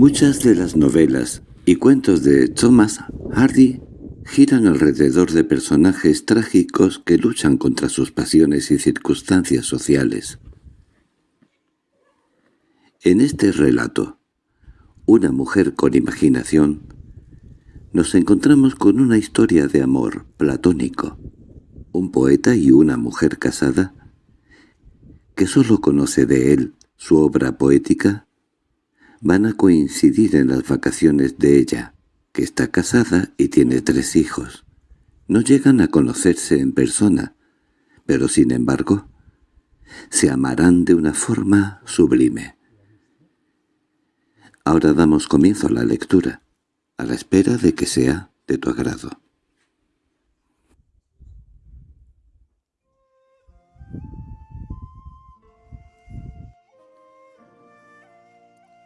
Muchas de las novelas y cuentos de Thomas Hardy giran alrededor de personajes trágicos que luchan contra sus pasiones y circunstancias sociales. En este relato, Una mujer con imaginación, nos encontramos con una historia de amor platónico, un poeta y una mujer casada, que sólo conoce de él su obra poética, van a coincidir en las vacaciones de ella, que está casada y tiene tres hijos. No llegan a conocerse en persona, pero sin embargo, se amarán de una forma sublime. Ahora damos comienzo a la lectura, a la espera de que sea de tu agrado.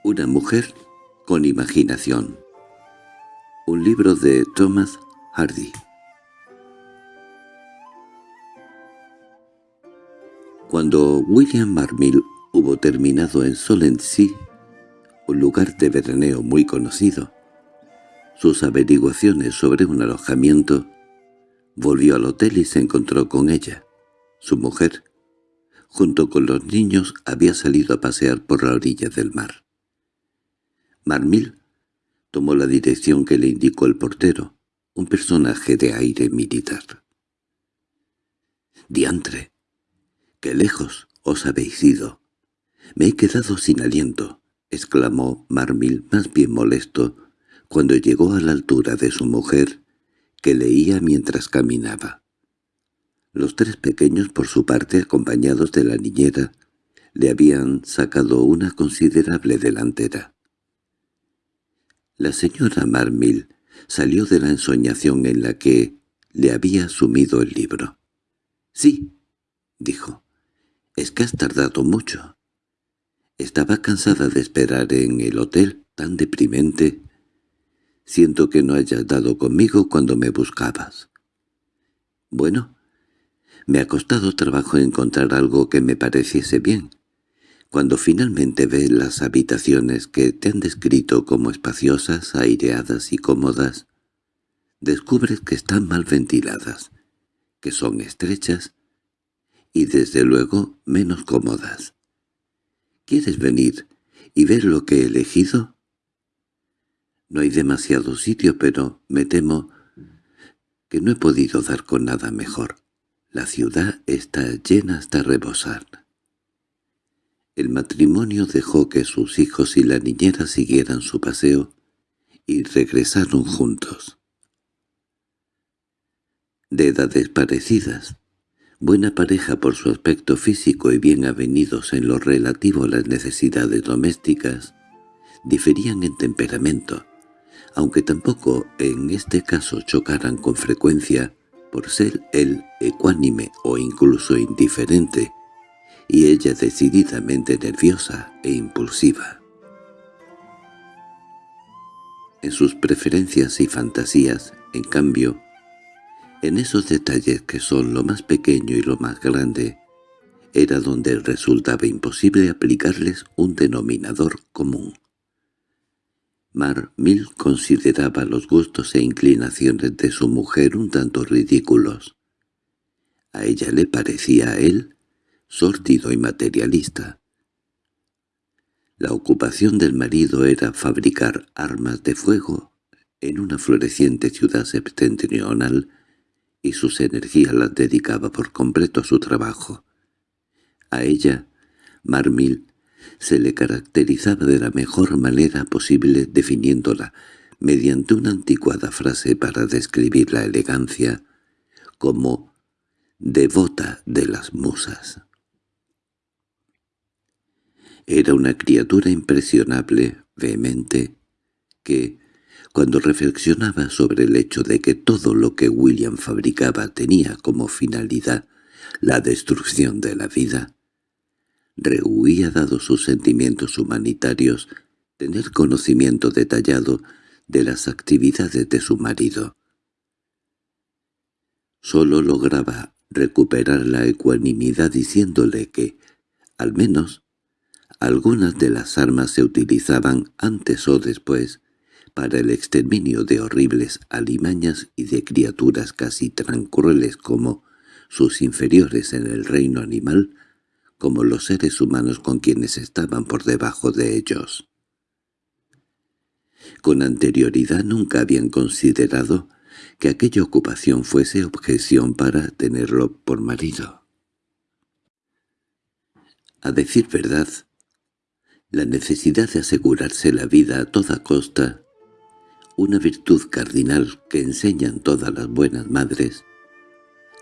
Una mujer con imaginación. Un libro de Thomas Hardy. Cuando William Marmill hubo terminado en Solensea, un lugar de veraneo muy conocido, sus averiguaciones sobre un alojamiento, volvió al hotel y se encontró con ella. Su mujer, junto con los niños, había salido a pasear por la orilla del mar. Marmil tomó la dirección que le indicó el portero, un personaje de aire militar. —¡Diantre! ¡Qué lejos os habéis ido! —Me he quedado sin aliento —exclamó Marmil más bien molesto cuando llegó a la altura de su mujer, que leía mientras caminaba. Los tres pequeños, por su parte, acompañados de la niñera, le habían sacado una considerable delantera. La señora Marmil salió de la ensoñación en la que le había sumido el libro. —Sí —dijo—, es que has tardado mucho. Estaba cansada de esperar en el hotel, tan deprimente. Siento que no hayas dado conmigo cuando me buscabas. Bueno, me ha costado trabajo encontrar algo que me pareciese bien. Cuando finalmente ves las habitaciones que te han descrito como espaciosas, aireadas y cómodas, descubres que están mal ventiladas, que son estrechas y desde luego menos cómodas. ¿Quieres venir y ver lo que he elegido? No hay demasiado sitio, pero me temo que no he podido dar con nada mejor. La ciudad está llena hasta rebosar. El matrimonio dejó que sus hijos y la niñera siguieran su paseo y regresaron juntos. De edades parecidas, buena pareja por su aspecto físico y bien avenidos en lo relativo a las necesidades domésticas, diferían en temperamento, aunque tampoco en este caso chocaran con frecuencia por ser él ecuánime o incluso indiferente, y ella decididamente nerviosa e impulsiva. En sus preferencias y fantasías, en cambio, en esos detalles que son lo más pequeño y lo más grande, era donde resultaba imposible aplicarles un denominador común. Mar Mil consideraba los gustos e inclinaciones de su mujer un tanto ridículos. A ella le parecía a él sórdido y materialista. La ocupación del marido era fabricar armas de fuego en una floreciente ciudad septentrional y sus energías las dedicaba por completo a su trabajo. A ella, Marmil, se le caracterizaba de la mejor manera posible definiéndola mediante una anticuada frase para describir la elegancia como «devota de las musas». Era una criatura impresionable, vehemente, que, cuando reflexionaba sobre el hecho de que todo lo que William fabricaba tenía como finalidad la destrucción de la vida, rehuía dado sus sentimientos humanitarios tener conocimiento detallado de las actividades de su marido. Solo lograba recuperar la ecuanimidad diciéndole que, al menos, Algunas de las armas se utilizaban antes o después para el exterminio de horribles alimañas y de criaturas casi tan crueles como sus inferiores en el reino animal, como los seres humanos con quienes estaban por debajo de ellos. Con anterioridad nunca habían considerado que aquella ocupación fuese objeción para tenerlo por marido. A decir verdad, la necesidad de asegurarse la vida a toda costa una virtud cardinal que enseñan todas las buenas madres,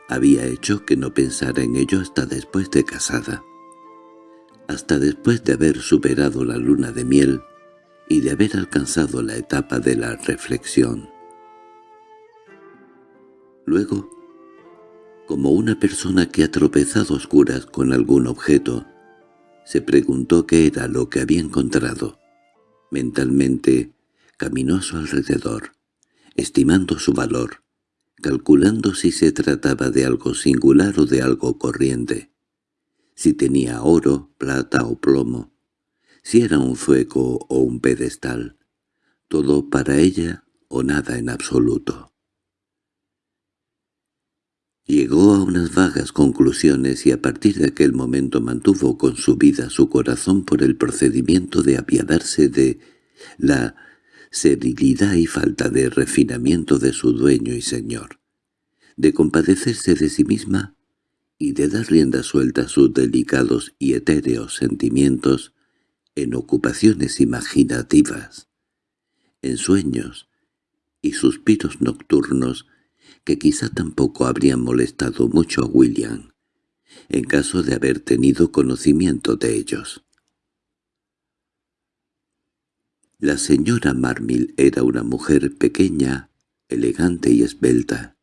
había hecho que no pensara en ello hasta después de casada, hasta después de haber superado la luna de miel y de haber alcanzado la etapa de la reflexión. Luego, como una persona que ha tropezado oscuras con algún objeto, se preguntó qué era lo que había encontrado. Mentalmente Caminó a su alrededor, estimando su valor, calculando si se trataba de algo singular o de algo corriente, si tenía oro, plata o plomo, si era un fuego o un pedestal, todo para ella o nada en absoluto. Llegó a unas vagas conclusiones y a partir de aquel momento mantuvo con su vida su corazón por el procedimiento de apiadarse de la serilidad y falta de refinamiento de su dueño y señor, de compadecerse de sí misma y de dar rienda suelta a sus delicados y etéreos sentimientos en ocupaciones imaginativas, en sueños y suspiros nocturnos que quizá tampoco habrían molestado mucho a William, en caso de haber tenido conocimiento de ellos. La señora Marmil era una mujer pequeña, elegante y esbelta,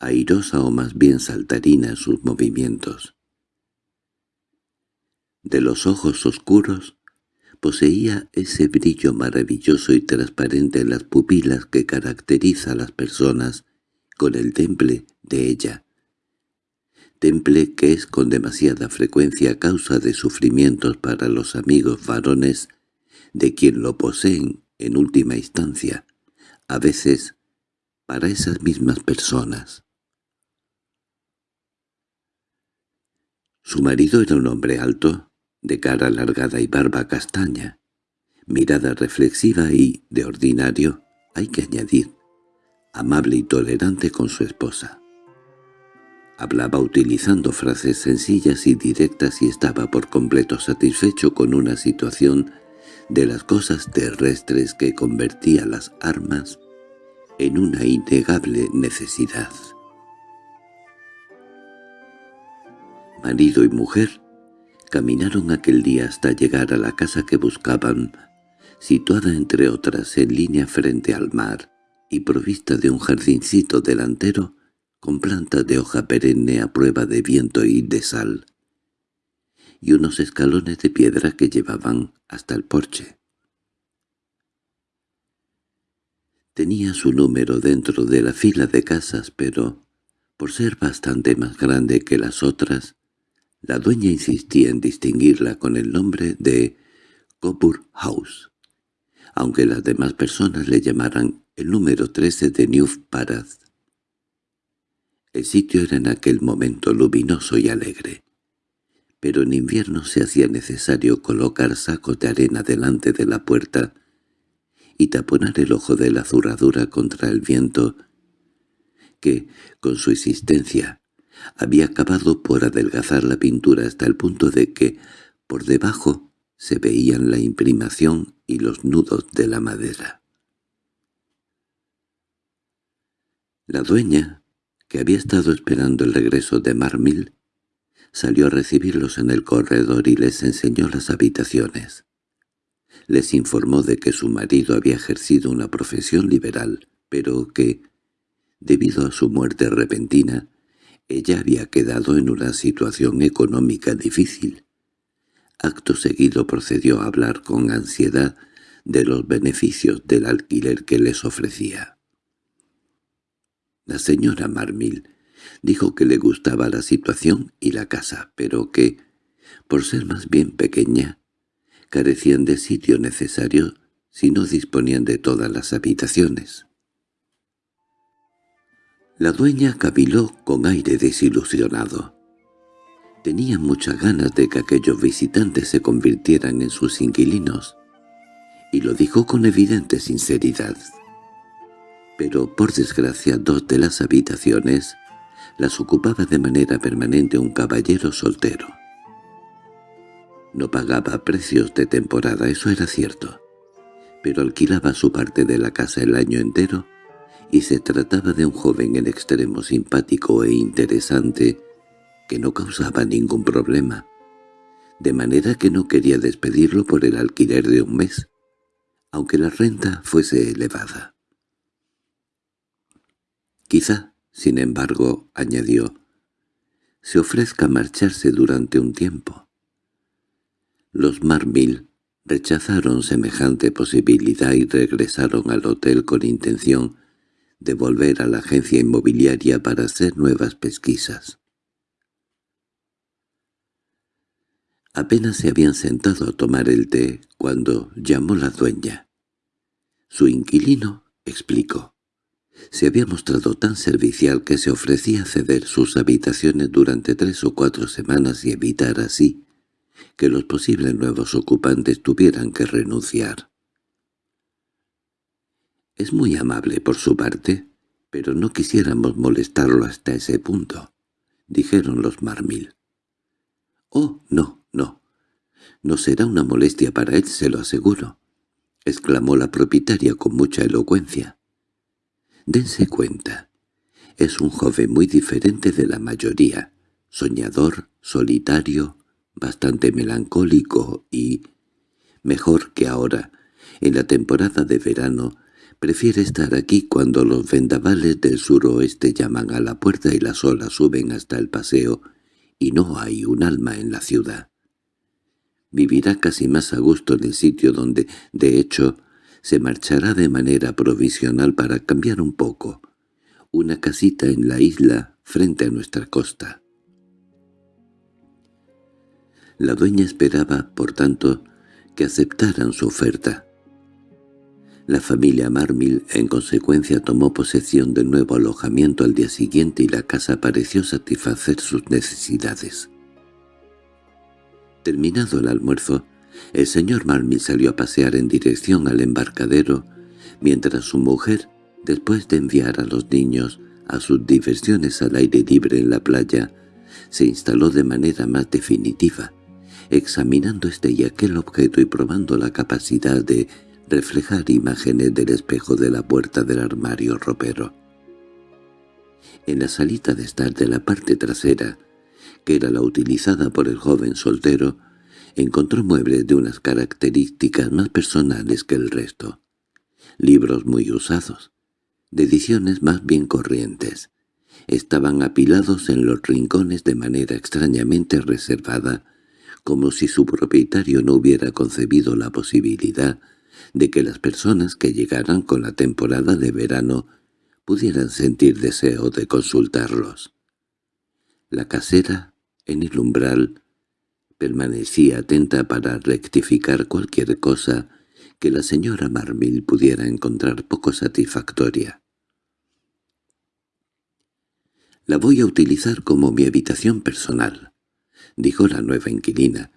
airosa o más bien saltarina en sus movimientos. De los ojos oscuros poseía ese brillo maravilloso y transparente en las pupilas que caracteriza a las personas con el temple de ella, temple que es con demasiada frecuencia causa de sufrimientos para los amigos varones de quien lo poseen en última instancia, a veces para esas mismas personas. Su marido era un hombre alto, de cara alargada y barba castaña, mirada reflexiva y, de ordinario, hay que añadir, amable y tolerante con su esposa. Hablaba utilizando frases sencillas y directas y estaba por completo satisfecho con una situación de las cosas terrestres que convertía las armas en una innegable necesidad. Marido y mujer caminaron aquel día hasta llegar a la casa que buscaban, situada entre otras en línea frente al mar y provista de un jardincito delantero con plantas de hoja perenne a prueba de viento y de sal y unos escalones de piedra que llevaban hasta el porche. Tenía su número dentro de la fila de casas, pero, por ser bastante más grande que las otras, la dueña insistía en distinguirla con el nombre de Coburg House, aunque las demás personas le llamaran el número 13 de New Parad. El sitio era en aquel momento luminoso y alegre pero en invierno se hacía necesario colocar sacos de arena delante de la puerta y taponar el ojo de la zurradura contra el viento que, con su existencia, había acabado por adelgazar la pintura hasta el punto de que, por debajo, se veían la imprimación y los nudos de la madera. La dueña, que había estado esperando el regreso de Marmil, Salió a recibirlos en el corredor y les enseñó las habitaciones. Les informó de que su marido había ejercido una profesión liberal, pero que, debido a su muerte repentina, ella había quedado en una situación económica difícil. Acto seguido procedió a hablar con ansiedad de los beneficios del alquiler que les ofrecía. La señora Marmil Dijo que le gustaba la situación y la casa, pero que, por ser más bien pequeña, carecían de sitio necesario si no disponían de todas las habitaciones. La dueña caviló con aire desilusionado. Tenía muchas ganas de que aquellos visitantes se convirtieran en sus inquilinos, y lo dijo con evidente sinceridad. Pero, por desgracia, dos de las habitaciones las ocupaba de manera permanente un caballero soltero. No pagaba precios de temporada, eso era cierto, pero alquilaba su parte de la casa el año entero y se trataba de un joven en extremo simpático e interesante que no causaba ningún problema, de manera que no quería despedirlo por el alquiler de un mes, aunque la renta fuese elevada. Quizá, sin embargo, añadió, se ofrezca marcharse durante un tiempo. Los Marmil rechazaron semejante posibilidad y regresaron al hotel con intención de volver a la agencia inmobiliaria para hacer nuevas pesquisas. Apenas se habían sentado a tomar el té cuando llamó la dueña. Su inquilino explicó. Se había mostrado tan servicial que se ofrecía ceder sus habitaciones durante tres o cuatro semanas y evitar así que los posibles nuevos ocupantes tuvieran que renunciar. Es muy amable por su parte, pero no quisiéramos molestarlo hasta ese punto, dijeron los Marmil. —Oh, no, no. No será una molestia para él, se lo aseguro —exclamó la propietaria con mucha elocuencia. Dense cuenta. Es un joven muy diferente de la mayoría, soñador, solitario, bastante melancólico y, mejor que ahora, en la temporada de verano, prefiere estar aquí cuando los vendavales del suroeste llaman a la puerta y las olas suben hasta el paseo y no hay un alma en la ciudad. Vivirá casi más a gusto en el sitio donde, de hecho, se marchará de manera provisional para cambiar un poco, una casita en la isla frente a nuestra costa. La dueña esperaba, por tanto, que aceptaran su oferta. La familia Marmil, en consecuencia, tomó posesión del nuevo alojamiento al día siguiente y la casa pareció satisfacer sus necesidades. Terminado el almuerzo, el señor Marmil salió a pasear en dirección al embarcadero, mientras su mujer, después de enviar a los niños a sus diversiones al aire libre en la playa, se instaló de manera más definitiva, examinando este y aquel objeto y probando la capacidad de reflejar imágenes del espejo de la puerta del armario ropero. En la salita de estar de la parte trasera, que era la utilizada por el joven soltero, encontró muebles de unas características más personales que el resto. Libros muy usados, de ediciones más bien corrientes, estaban apilados en los rincones de manera extrañamente reservada, como si su propietario no hubiera concebido la posibilidad de que las personas que llegaran con la temporada de verano pudieran sentir deseo de consultarlos. La casera en el umbral permanecía atenta para rectificar cualquier cosa que la señora Marmil pudiera encontrar poco satisfactoria. «La voy a utilizar como mi habitación personal», dijo la nueva inquilina,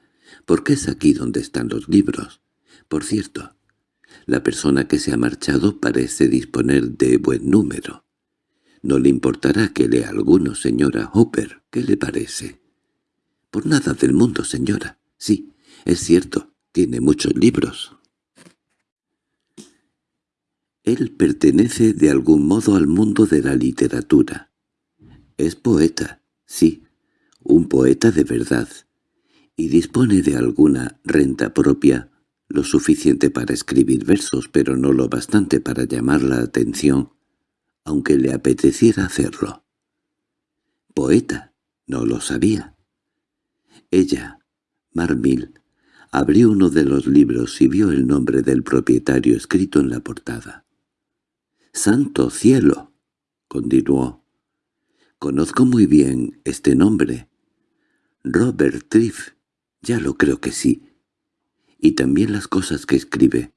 «porque es aquí donde están los libros. Por cierto, la persona que se ha marchado parece disponer de buen número. No le importará que lea alguno, señora Hopper. ¿Qué le parece? Por nada del mundo, señora. Sí, es cierto, tiene muchos libros. Él pertenece de algún modo al mundo de la literatura. Es poeta, sí, un poeta de verdad, y dispone de alguna renta propia, lo suficiente para escribir versos, pero no lo bastante para llamar la atención aunque le apeteciera hacerlo. Poeta, no lo sabía. Ella, Marmil, abrió uno de los libros y vio el nombre del propietario escrito en la portada. «¡Santo cielo!» continuó. «Conozco muy bien este nombre. Robert Triff, ya lo creo que sí. y también las cosas que escribe.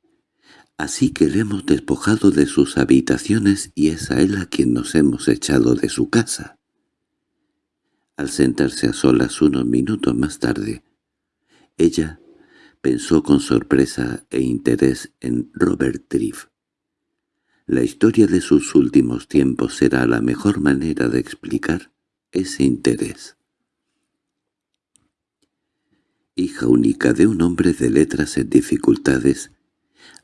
Así que le hemos despojado de sus habitaciones y es a él a quien nos hemos echado de su casa. Al sentarse a solas unos minutos más tarde, ella pensó con sorpresa e interés en Robert Triff. La historia de sus últimos tiempos será la mejor manera de explicar ese interés. Hija única de un hombre de letras en dificultades,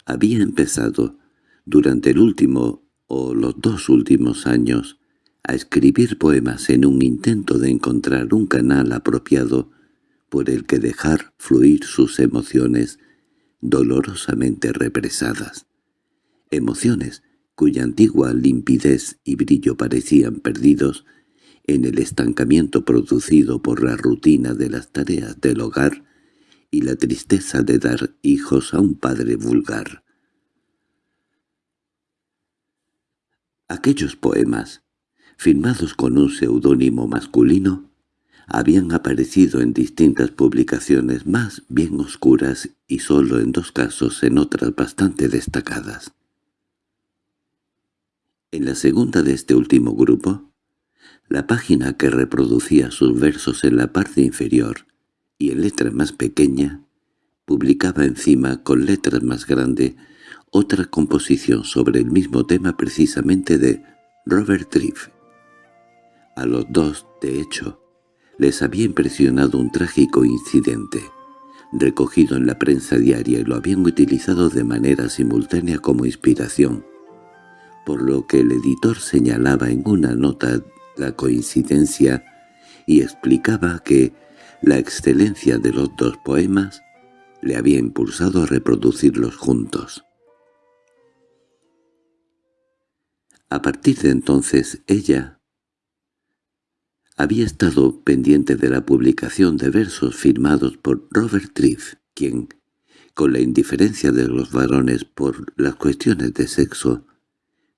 había empezado, durante el último o los dos últimos años, a escribir poemas en un intento de encontrar un canal apropiado por el que dejar fluir sus emociones dolorosamente represadas. Emociones cuya antigua limpidez y brillo parecían perdidos en el estancamiento producido por la rutina de las tareas del hogar y la tristeza de dar hijos a un padre vulgar. Aquellos poemas, firmados con un seudónimo masculino, habían aparecido en distintas publicaciones más bien oscuras y solo en dos casos en otras bastante destacadas. En la segunda de este último grupo, la página que reproducía sus versos en la parte inferior y en letra más pequeña, publicaba encima con letras más grande otra composición sobre el mismo tema precisamente de Robert Triff. A los dos, de hecho, les había impresionado un trágico incidente, recogido en la prensa diaria y lo habían utilizado de manera simultánea como inspiración, por lo que el editor señalaba en una nota la coincidencia y explicaba que la excelencia de los dos poemas le había impulsado a reproducirlos juntos. A partir de entonces ella había estado pendiente de la publicación de versos firmados por Robert Triff, quien, con la indiferencia de los varones por las cuestiones de sexo,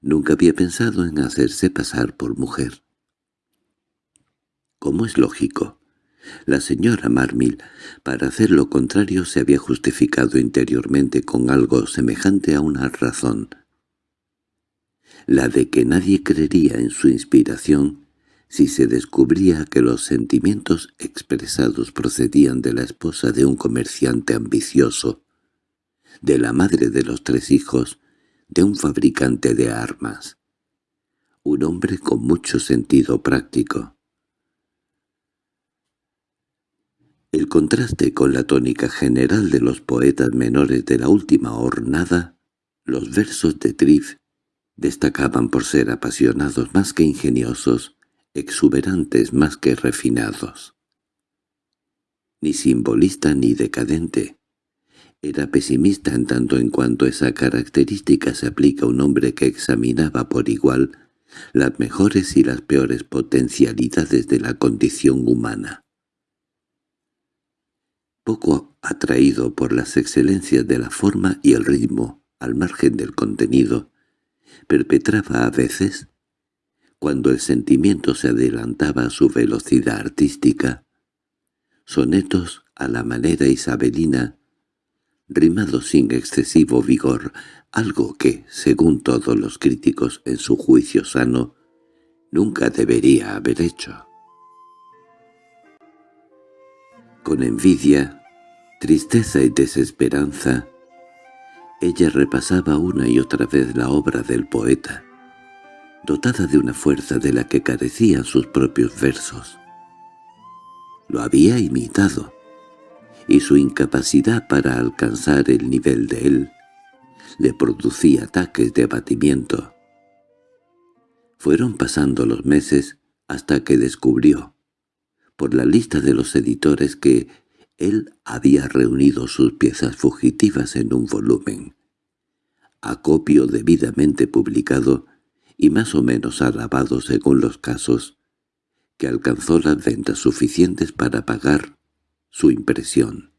nunca había pensado en hacerse pasar por mujer. Como es lógico, la señora Marmil, para hacer lo contrario, se había justificado interiormente con algo semejante a una razón, la de que nadie creería en su inspiración si se descubría que los sentimientos expresados procedían de la esposa de un comerciante ambicioso, de la madre de los tres hijos, de un fabricante de armas. Un hombre con mucho sentido práctico. El contraste con la tónica general de los poetas menores de la última hornada, los versos de Triff, destacaban por ser apasionados más que ingeniosos, exuberantes más que refinados. Ni simbolista ni decadente. Era pesimista en tanto en cuanto esa característica se aplica a un hombre que examinaba por igual las mejores y las peores potencialidades de la condición humana. Poco atraído por las excelencias de la forma y el ritmo, al margen del contenido, perpetraba a veces cuando el sentimiento se adelantaba a su velocidad artística, sonetos a la manera isabelina, rimados sin excesivo vigor, algo que, según todos los críticos en su juicio sano, nunca debería haber hecho. Con envidia, tristeza y desesperanza, ella repasaba una y otra vez la obra del poeta, dotada de una fuerza de la que carecían sus propios versos. Lo había imitado, y su incapacidad para alcanzar el nivel de él le producía ataques de abatimiento. Fueron pasando los meses hasta que descubrió, por la lista de los editores, que él había reunido sus piezas fugitivas en un volumen, acopio debidamente publicado y más o menos alabado según los casos, que alcanzó las ventas suficientes para pagar su impresión.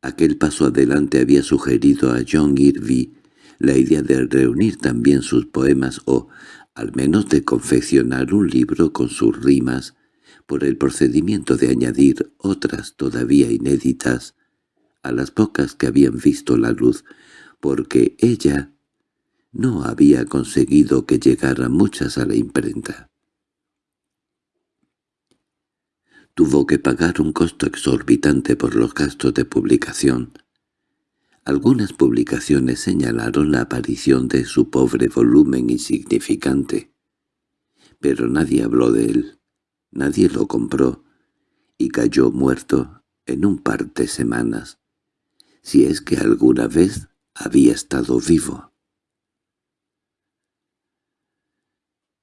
Aquel paso adelante había sugerido a John Irving la idea de reunir también sus poemas o, al menos de confeccionar un libro con sus rimas, por el procedimiento de añadir otras todavía inéditas a las pocas que habían visto la luz, porque ella no había conseguido que llegaran muchas a la imprenta. Tuvo que pagar un costo exorbitante por los gastos de publicación. Algunas publicaciones señalaron la aparición de su pobre volumen insignificante, pero nadie habló de él, nadie lo compró, y cayó muerto en un par de semanas, si es que alguna vez había estado vivo.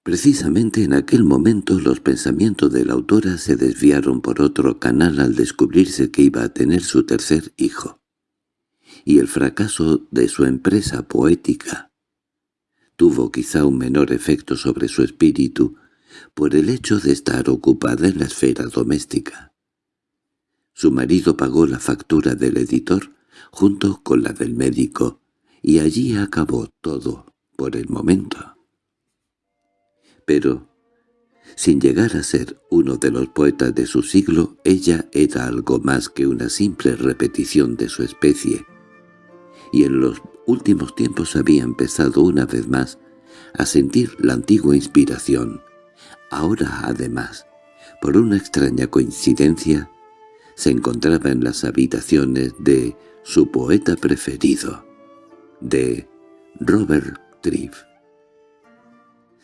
Precisamente en aquel momento los pensamientos de la autora se desviaron por otro canal al descubrirse que iba a tener su tercer hijo, y el fracaso de su empresa poética tuvo quizá un menor efecto sobre su espíritu por el hecho de estar ocupada en la esfera doméstica. Su marido pagó la factura del editor junto con la del médico, y allí acabó todo por el momento. Pero, sin llegar a ser uno de los poetas de su siglo, ella era algo más que una simple repetición de su especie, y en los últimos tiempos había empezado una vez más a sentir la antigua inspiración. Ahora, además, por una extraña coincidencia, se encontraba en las habitaciones de su poeta preferido, de Robert Triff.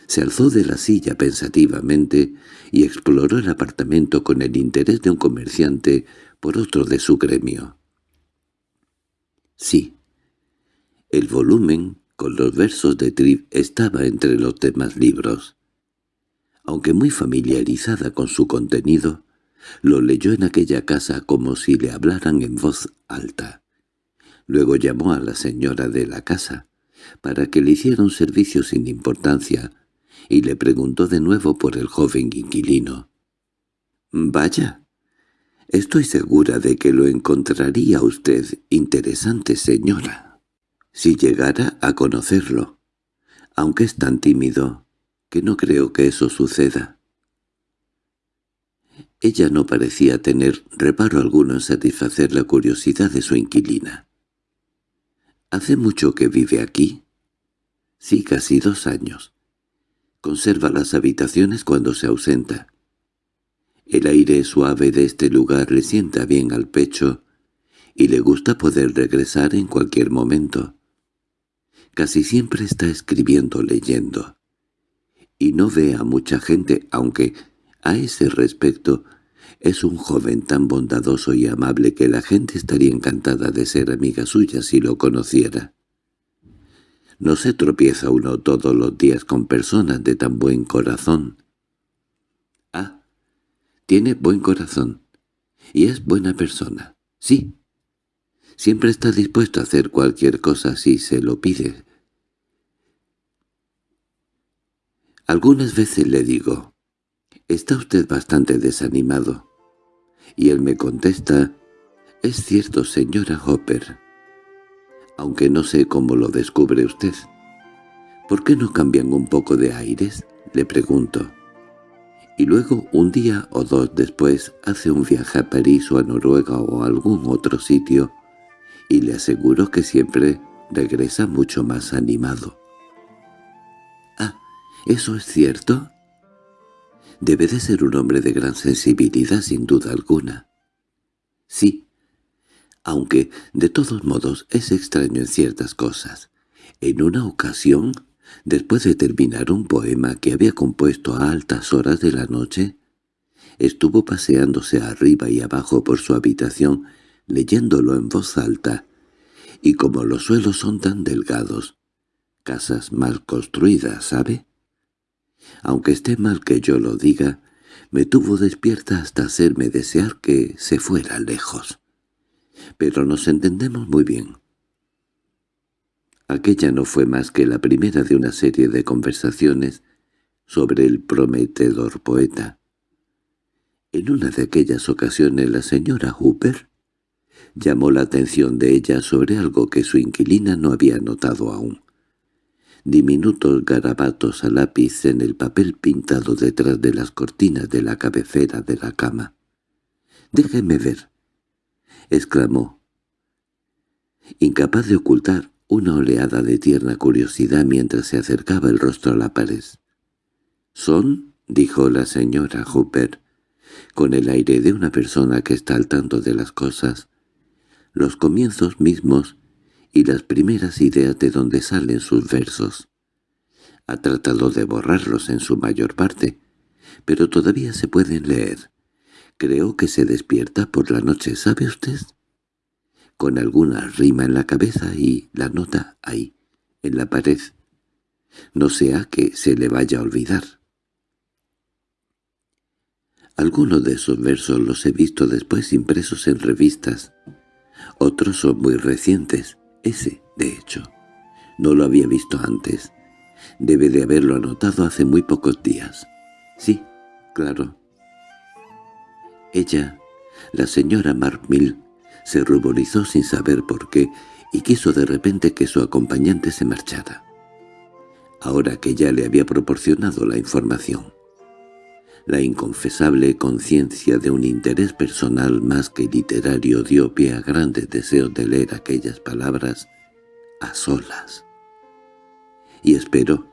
Se alzó de la silla pensativamente y exploró el apartamento con el interés de un comerciante por otro de su gremio. Sí, el volumen con los versos de Triff estaba entre los demás libros. Aunque muy familiarizada con su contenido, lo leyó en aquella casa como si le hablaran en voz alta. Luego llamó a la señora de la casa, para que le hiciera un servicio sin importancia, y le preguntó de nuevo por el joven inquilino. «Vaya, estoy segura de que lo encontraría usted interesante, señora, si llegara a conocerlo, aunque es tan tímido que no creo que eso suceda». Ella no parecía tener reparo alguno en satisfacer la curiosidad de su inquilina. —¿Hace mucho que vive aquí? —Sí, casi dos años. Conserva las habitaciones cuando se ausenta. El aire suave de este lugar le sienta bien al pecho y le gusta poder regresar en cualquier momento. Casi siempre está escribiendo leyendo. Y no ve a mucha gente, aunque a ese respecto es un joven tan bondadoso y amable que la gente estaría encantada de ser amiga suya si lo conociera. No se tropieza uno todos los días con personas de tan buen corazón. Ah, tiene buen corazón. Y es buena persona. Sí. Siempre está dispuesto a hacer cualquier cosa si se lo pide. Algunas veces le digo, «Está usted bastante desanimado». Y él me contesta, «Es cierto, señora Hopper, aunque no sé cómo lo descubre usted». «¿Por qué no cambian un poco de aires?» le pregunto. Y luego, un día o dos después, hace un viaje a París o a Noruega o a algún otro sitio, y le aseguro que siempre regresa mucho más animado. «Ah, ¿eso es cierto?» Debe de ser un hombre de gran sensibilidad sin duda alguna. Sí, aunque de todos modos es extraño en ciertas cosas. En una ocasión, después de terminar un poema que había compuesto a altas horas de la noche, estuvo paseándose arriba y abajo por su habitación leyéndolo en voz alta, y como los suelos son tan delgados, casas mal construidas, ¿sabe? Aunque esté mal que yo lo diga, me tuvo despierta hasta hacerme desear que se fuera lejos. Pero nos entendemos muy bien. Aquella no fue más que la primera de una serie de conversaciones sobre el prometedor poeta. En una de aquellas ocasiones la señora Hooper llamó la atención de ella sobre algo que su inquilina no había notado aún. diminutos garabatos a lápiz en el papel pintado detrás de las cortinas de la cabecera de la cama. «Déjeme ver», exclamó, incapaz de ocultar una oleada de tierna curiosidad mientras se acercaba el rostro a la pared. «¿Son?» —dijo la señora Hooper, con el aire de una persona que está al tanto de las cosas, los comienzos mismos y las primeras ideas de donde salen sus versos. Ha tratado de borrarlos en su mayor parte, pero todavía se pueden leer. Creo que se despierta por la noche, ¿sabe usted? Con alguna rima en la cabeza y la nota ahí, en la pared. No sea que se le vaya a olvidar. Algunos de esos versos los he visto después impresos en revistas. Otros son muy recientes. Ese, de hecho. No lo había visto antes. Debe de haberlo anotado hace muy pocos días. Sí, claro. Ella, la señora Markmill, se ruborizó sin saber por qué y quiso de repente que su acompañante se marchara. Ahora que ya le había proporcionado la información. La inconfesable conciencia de un interés personal más que literario dio pie a grandes deseos de leer aquellas palabras a solas. Y esperó,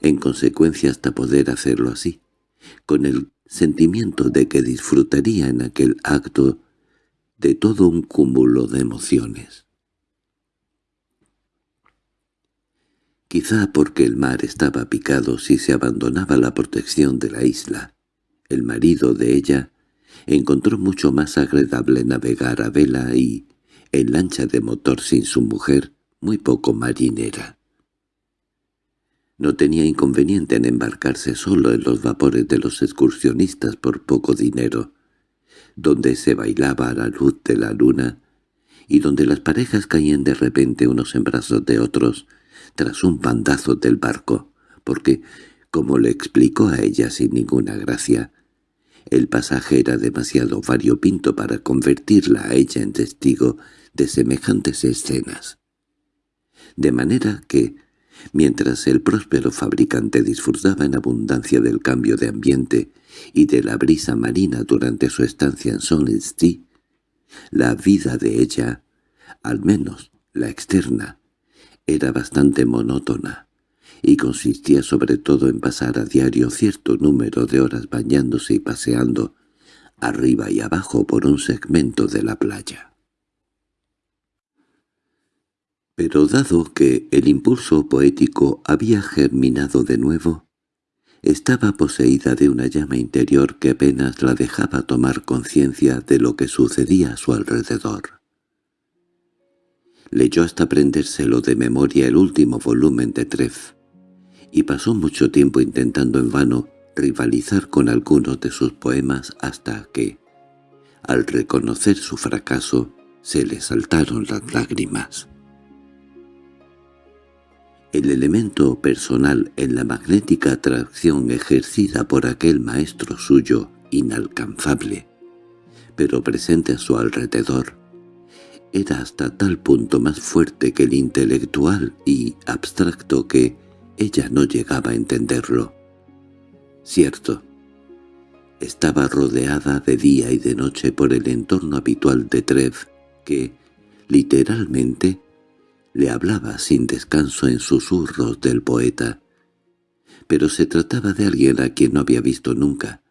en consecuencia hasta poder hacerlo así, con el sentimiento de que disfrutaría en aquel acto de todo un cúmulo de emociones. Quizá porque el mar estaba picado si se abandonaba la protección de la isla, el marido de ella, encontró mucho más agradable navegar a vela y, en lancha de motor sin su mujer, muy poco marinera. No tenía inconveniente en embarcarse solo en los vapores de los excursionistas por poco dinero, donde se bailaba a la luz de la luna y donde las parejas caían de repente unos en brazos de otros tras un bandazo del barco, porque, como le explicó a ella sin ninguna gracia, el pasaje era demasiado variopinto para convertirla a ella en testigo de semejantes escenas. De manera que, mientras el próspero fabricante disfrutaba en abundancia del cambio de ambiente y de la brisa marina durante su estancia en Solensty, la vida de ella, al menos la externa, era bastante monótona y consistía sobre todo en pasar a diario cierto número de horas bañándose y paseando arriba y abajo por un segmento de la playa. Pero dado que el impulso poético había germinado de nuevo, estaba poseída de una llama interior que apenas la dejaba tomar conciencia de lo que sucedía a su alrededor. Leyó hasta aprendérselo de memoria el último volumen de Treff, y pasó mucho tiempo intentando en vano rivalizar con algunos de sus poemas hasta que, al reconocer su fracaso, se le saltaron las lágrimas. El elemento personal en la magnética atracción ejercida por aquel maestro suyo inalcanzable, pero presente a su alrededor, era hasta tal punto más fuerte que el intelectual y abstracto que, ella no llegaba a entenderlo. Cierto, estaba rodeada de día y de noche por el entorno habitual de Trev, que, literalmente, le hablaba sin descanso en susurros del poeta. Pero se trataba de alguien a quien no había visto nunca,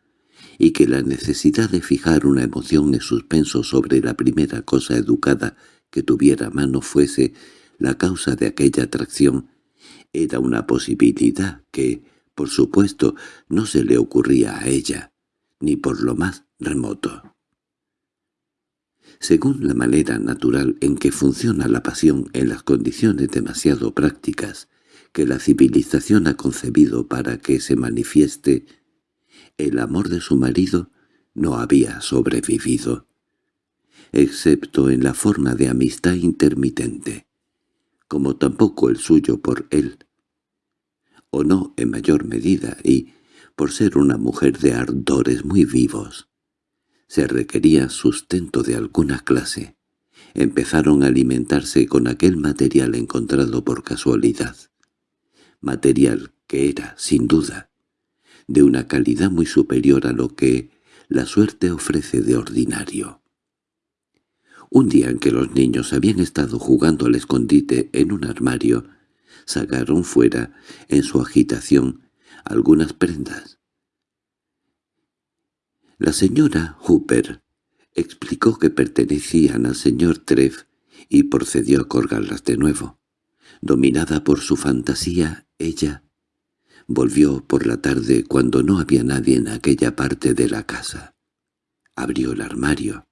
y que la necesidad de fijar una emoción en suspenso sobre la primera cosa educada que tuviera mano fuese la causa de aquella atracción era una posibilidad que, por supuesto, no se le ocurría a ella, ni por lo más remoto. Según la manera natural en que funciona la pasión en las condiciones demasiado prácticas que la civilización ha concebido para que se manifieste, el amor de su marido no había sobrevivido, excepto en la forma de amistad intermitente, como tampoco el suyo por él, o no en mayor medida, y, por ser una mujer de ardores muy vivos, se requería sustento de alguna clase. Empezaron a alimentarse con aquel material encontrado por casualidad. material que era, sin duda, de una calidad muy superior a lo que la suerte ofrece de ordinario. Un día en que los niños habían estado jugando al escondite en un armario, sacaron fuera, en su agitación, algunas prendas. La señora Hooper explicó que pertenecían al señor Treff y procedió a colgarlas de nuevo. Dominada por su fantasía, ella volvió por la tarde cuando no había nadie en aquella parte de la casa. Abrió el armario,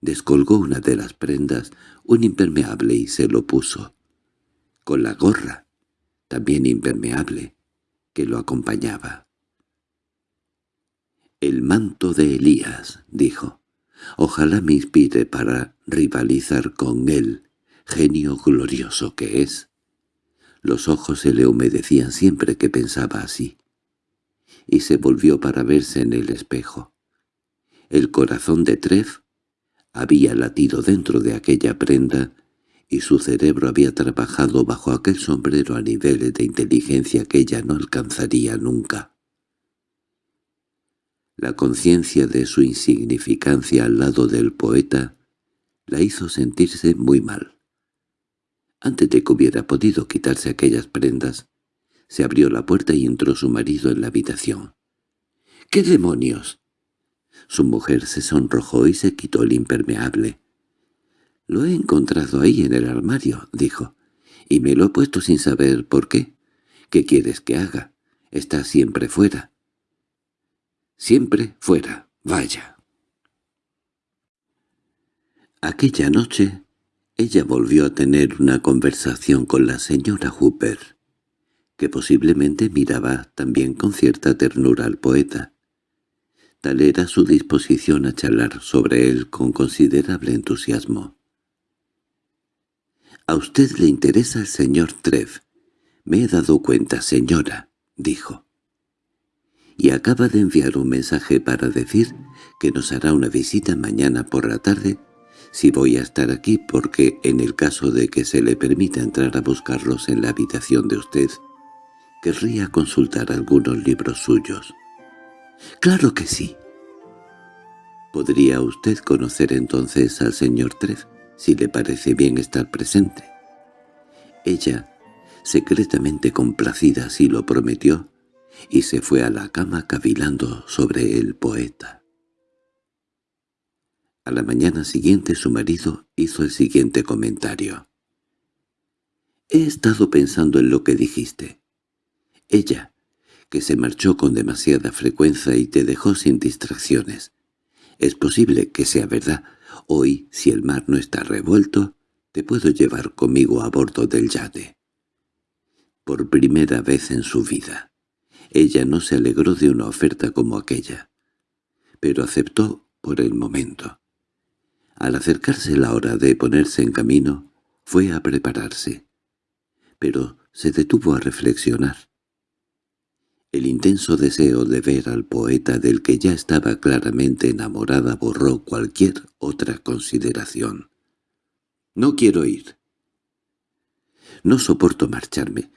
descolgó una de las prendas, un impermeable, y se lo puso. Con la gorra, también impermeable, que lo acompañaba. «El manto de Elías», dijo. «Ojalá me inspire para rivalizar con él, genio glorioso que es». Los ojos se le humedecían siempre que pensaba así. Y se volvió para verse en el espejo. El corazón de Treff había latido dentro de aquella prenda y su cerebro había trabajado bajo aquel sombrero a niveles de inteligencia que ella no alcanzaría nunca. La conciencia de su insignificancia al lado del poeta la hizo sentirse muy mal. Antes de que hubiera podido quitarse aquellas prendas, se abrió la puerta y entró su marido en la habitación. —¿Qué demonios? Su mujer se sonrojó y se quitó el impermeable. —Lo he encontrado ahí en el armario —dijo—, y me lo he puesto sin saber por qué. ¿Qué quieres que haga? Está siempre fuera. Siempre fuera. Vaya. Aquella noche ella volvió a tener una conversación con la señora Hooper, que posiblemente miraba también con cierta ternura al poeta. Tal era su disposición a charlar sobre él con considerable entusiasmo. «A usted le interesa el señor Trev. Me he dado cuenta, señora», dijo. «Y acaba de enviar un mensaje para decir que nos hará una visita mañana por la tarde si voy a estar aquí porque en el caso de que se le permita entrar a buscarlos en la habitación de usted, querría consultar algunos libros suyos. —Claro que sí. ¿Podría usted conocer entonces al señor Treff, si le parece bien estar presente? Ella, secretamente complacida, sí lo prometió, y se fue a la cama cavilando sobre el poeta. A la mañana siguiente su marido hizo el siguiente comentario. «He estado pensando en lo que dijiste. Ella, que se marchó con demasiada frecuencia y te dejó sin distracciones. Es posible que sea verdad. Hoy, si el mar no está revuelto, te puedo llevar conmigo a bordo del yate». Por primera vez en su vida, ella no se alegró de una oferta como aquella, pero aceptó por el momento. Al acercarse la hora de ponerse en camino, fue a prepararse. Pero se detuvo a reflexionar. El intenso deseo de ver al poeta del que ya estaba claramente enamorada borró cualquier otra consideración. «No quiero ir. No soporto marcharme,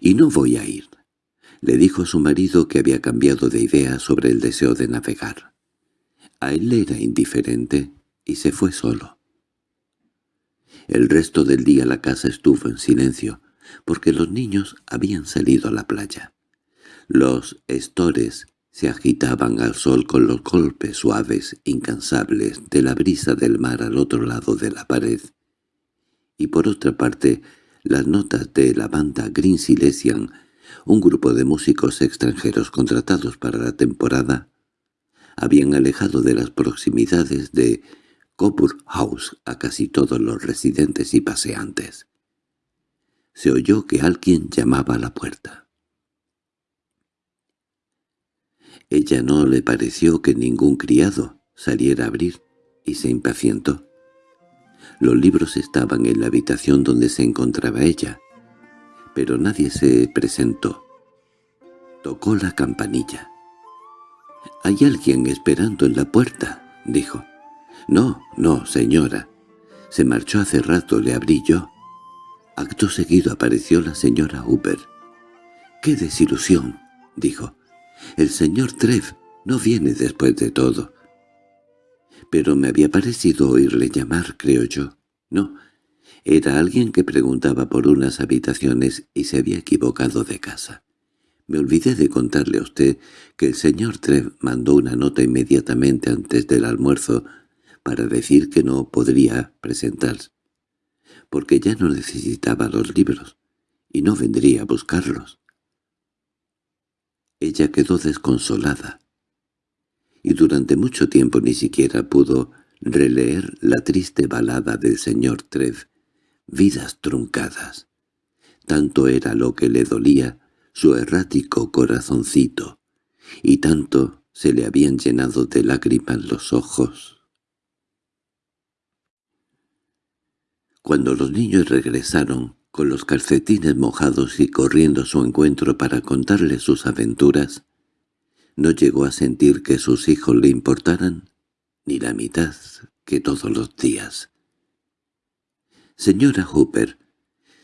y no voy a ir», le dijo su marido que había cambiado de idea sobre el deseo de navegar. A él era indiferente y se fue solo. El resto del día la casa estuvo en silencio, porque los niños habían salido a la playa. Los estores se agitaban al sol con los golpes suaves, incansables, de la brisa del mar al otro lado de la pared. Y por otra parte, las notas de la banda Green Silesian, un grupo de músicos extranjeros contratados para la temporada, habían alejado de las proximidades de Coburg House a casi todos los residentes y paseantes. Se oyó que alguien llamaba a la puerta. Ella no le pareció que ningún criado saliera a abrir y se impacientó. Los libros estaban en la habitación donde se encontraba ella, pero nadie se presentó. Tocó la campanilla. «Hay alguien esperando en la puerta», dijo. —No, no, señora. Se marchó hace rato, le abrí yo. Acto seguido apareció la señora Hooper. —¡Qué desilusión! —dijo. El señor Trev no viene después de todo. Pero me había parecido oírle llamar, creo yo. No, era alguien que preguntaba por unas habitaciones y se había equivocado de casa. Me olvidé de contarle a usted que el señor Trev mandó una nota inmediatamente antes del almuerzo para decir que no podría presentarse, porque ya no necesitaba los libros y no vendría a buscarlos. Ella quedó desconsolada, y durante mucho tiempo ni siquiera pudo releer la triste balada del señor Trev, vidas truncadas. Tanto era lo que le dolía su errático corazoncito, y tanto se le habían llenado de lágrimas los ojos. Cuando los niños regresaron, con los calcetines mojados y corriendo a su encuentro para contarle sus aventuras, no llegó a sentir que sus hijos le importaran ni la mitad que todos los días. «Señora Hooper,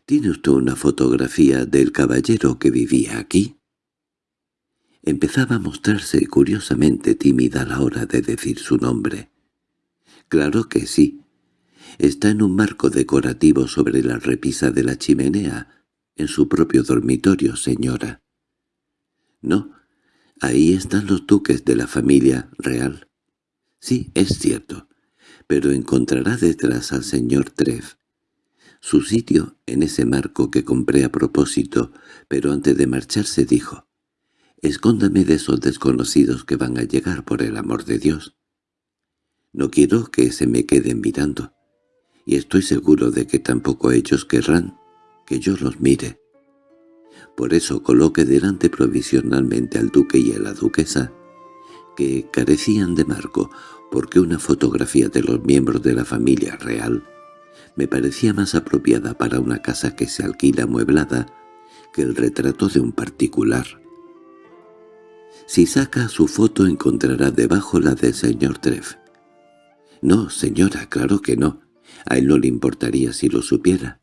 ¿Tiene usted una fotografía del caballero que vivía aquí?» Empezaba a mostrarse curiosamente tímida a la hora de decir su nombre. «Claro que sí. Está en un marco decorativo sobre la repisa de la chimenea, en su propio dormitorio, señora». «No, ahí están los duques de la familia real». «Sí, es cierto, pero encontrará detrás al señor Treff, su sitio en ese marco que compré a propósito, pero antes de marcharse dijo, «Escóndame de esos desconocidos que van a llegar por el amor de Dios. No quiero que se me queden mirando, y estoy seguro de que tampoco ellos querrán que yo los mire. Por eso coloqué delante provisionalmente al duque y a la duquesa, que carecían de marco, porque una fotografía de los miembros de la familia real me parecía más apropiada para una casa que se alquila amueblada que el retrato de un particular. Si saca su foto encontrará debajo la del señor Treff. No, señora, claro que no. A él no le importaría si lo supiera.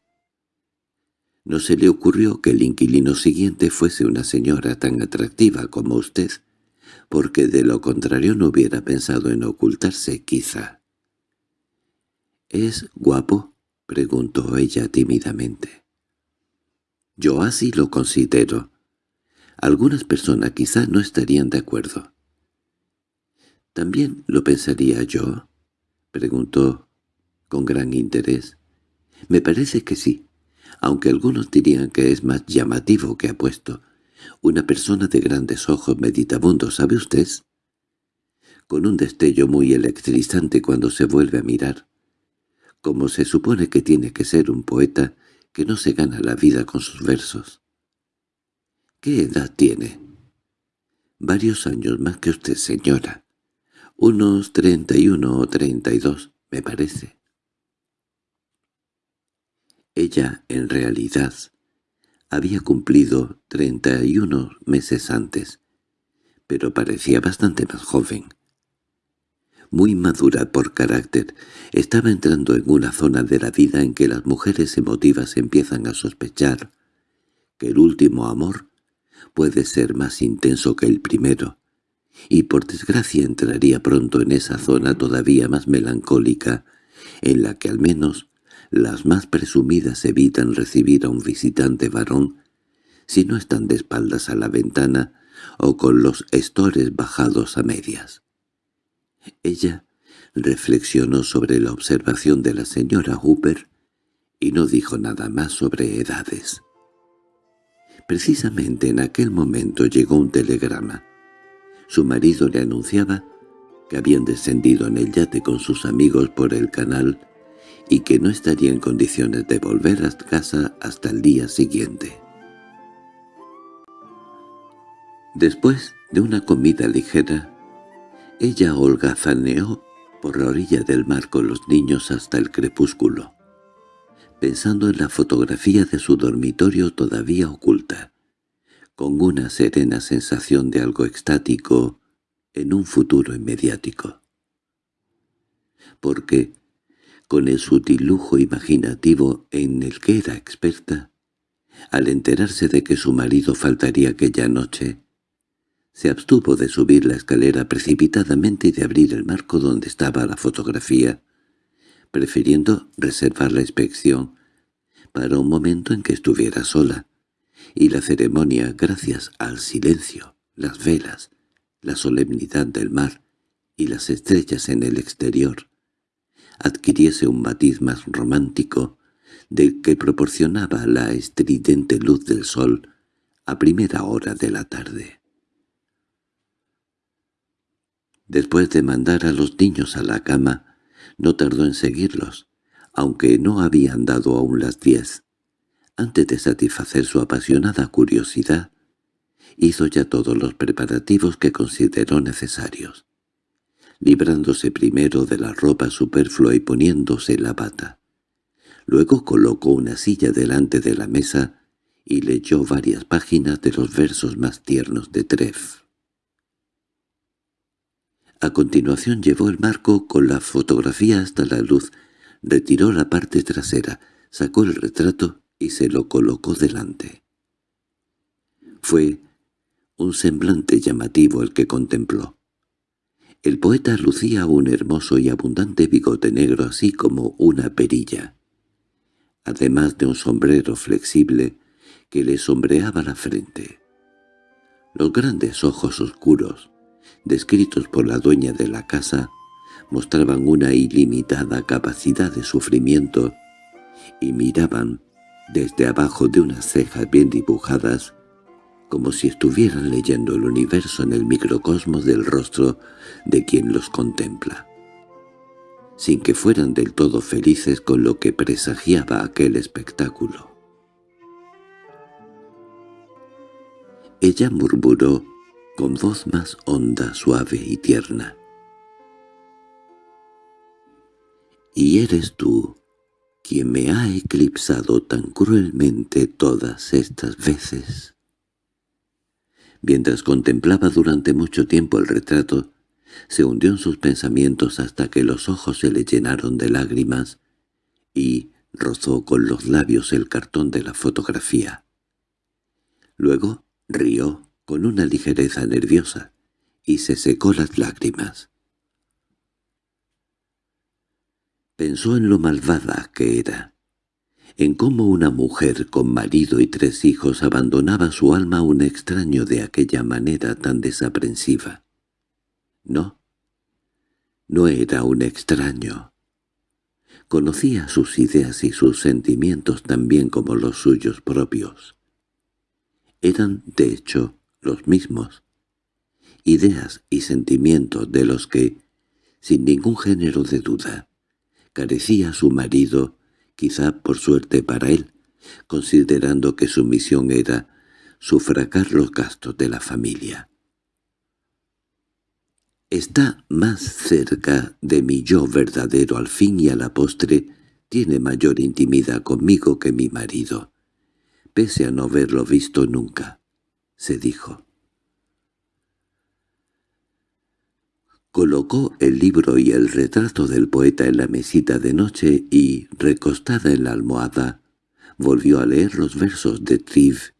No se le ocurrió que el inquilino siguiente fuese una señora tan atractiva como usted, porque de lo contrario no hubiera pensado en ocultarse, quizá. —¿Es guapo? —preguntó ella tímidamente. —Yo así lo considero. Algunas personas quizá no estarían de acuerdo. —¿También lo pensaría yo? —preguntó con gran interés. —Me parece que sí, aunque algunos dirían que es más llamativo que apuesto. Una persona de grandes ojos meditabundos, ¿sabe usted? Con un destello muy electrizante cuando se vuelve a mirar como se supone que tiene que ser un poeta que no se gana la vida con sus versos. ¿Qué edad tiene? Varios años más que usted, señora. Unos treinta y uno o treinta y dos, me parece. Ella, en realidad, había cumplido treinta y uno meses antes, pero parecía bastante más joven muy madura por carácter, estaba entrando en una zona de la vida en que las mujeres emotivas empiezan a sospechar que el último amor puede ser más intenso que el primero, y por desgracia entraría pronto en esa zona todavía más melancólica, en la que al menos las más presumidas evitan recibir a un visitante varón si no están de espaldas a la ventana o con los estores bajados a medias. Ella reflexionó sobre la observación de la señora Hooper y no dijo nada más sobre edades. Precisamente en aquel momento llegó un telegrama. Su marido le anunciaba que habían descendido en el yate con sus amigos por el canal y que no estaría en condiciones de volver a casa hasta el día siguiente. Después de una comida ligera, ella holgazaneó por la orilla del mar con los niños hasta el crepúsculo, pensando en la fotografía de su dormitorio todavía oculta, con una serena sensación de algo extático en un futuro inmediático. Porque, con el sutil lujo imaginativo en el que era experta, Al enterarse de que su marido faltaría aquella noche, se abstuvo de subir la escalera precipitadamente y de abrir el marco donde estaba la fotografía, prefiriendo reservar la inspección para un momento en que estuviera sola, y la ceremonia, gracias al silencio, las velas, la solemnidad del mar y las estrellas en el exterior, adquiriese un matiz más romántico del que proporcionaba la estridente luz del sol a primera hora de la tarde. Después de mandar a los niños a la cama, no tardó en seguirlos, aunque no habían dado aún las diez. Antes de satisfacer su apasionada curiosidad, hizo ya todos los preparativos que consideró necesarios, librándose primero de la ropa superflua y poniéndose la bata. Luego colocó una silla delante de la mesa y leyó varias páginas de los versos más tiernos de Treff. A continuación llevó el marco con la fotografía hasta la luz, retiró la parte trasera, sacó el retrato y se lo colocó delante. Fue un semblante llamativo el que contempló. El poeta lucía un hermoso y abundante bigote negro así como una perilla, además de un sombrero flexible que le sombreaba la frente. Los grandes ojos oscuros, descritos por la dueña de la casa, mostraban una ilimitada capacidad de sufrimiento y miraban desde abajo de unas cejas bien dibujadas como si estuvieran leyendo el universo en el microcosmos del rostro de quien los contempla, sin que fueran del todo felices con lo que presagiaba aquel espectáculo. Ella murmuró con voz más honda, suave y tierna. Y eres tú quien me ha eclipsado tan cruelmente todas estas veces. Mientras contemplaba durante mucho tiempo el retrato, se hundió en sus pensamientos hasta que los ojos se le llenaron de lágrimas y rozó con los labios el cartón de la fotografía. Luego rió con una ligereza nerviosa, y se secó las lágrimas. Pensó en lo malvada que era, en cómo una mujer con marido y tres hijos abandonaba su alma a un extraño de aquella manera tan desaprensiva. No, no era un extraño. Conocía sus ideas y sus sentimientos tan bien como los suyos propios. Eran, de hecho, los mismos, ideas y sentimientos de los que, sin ningún género de duda, carecía su marido, quizá por suerte para él, considerando que su misión era sufragar los gastos de la familia. Está más cerca de mi yo verdadero al fin y a la postre, tiene mayor intimidad conmigo que mi marido, pese a no haberlo visto nunca se dijo. Colocó el libro y el retrato del poeta en la mesita de noche y, recostada en la almohada, volvió a leer los versos de Triv,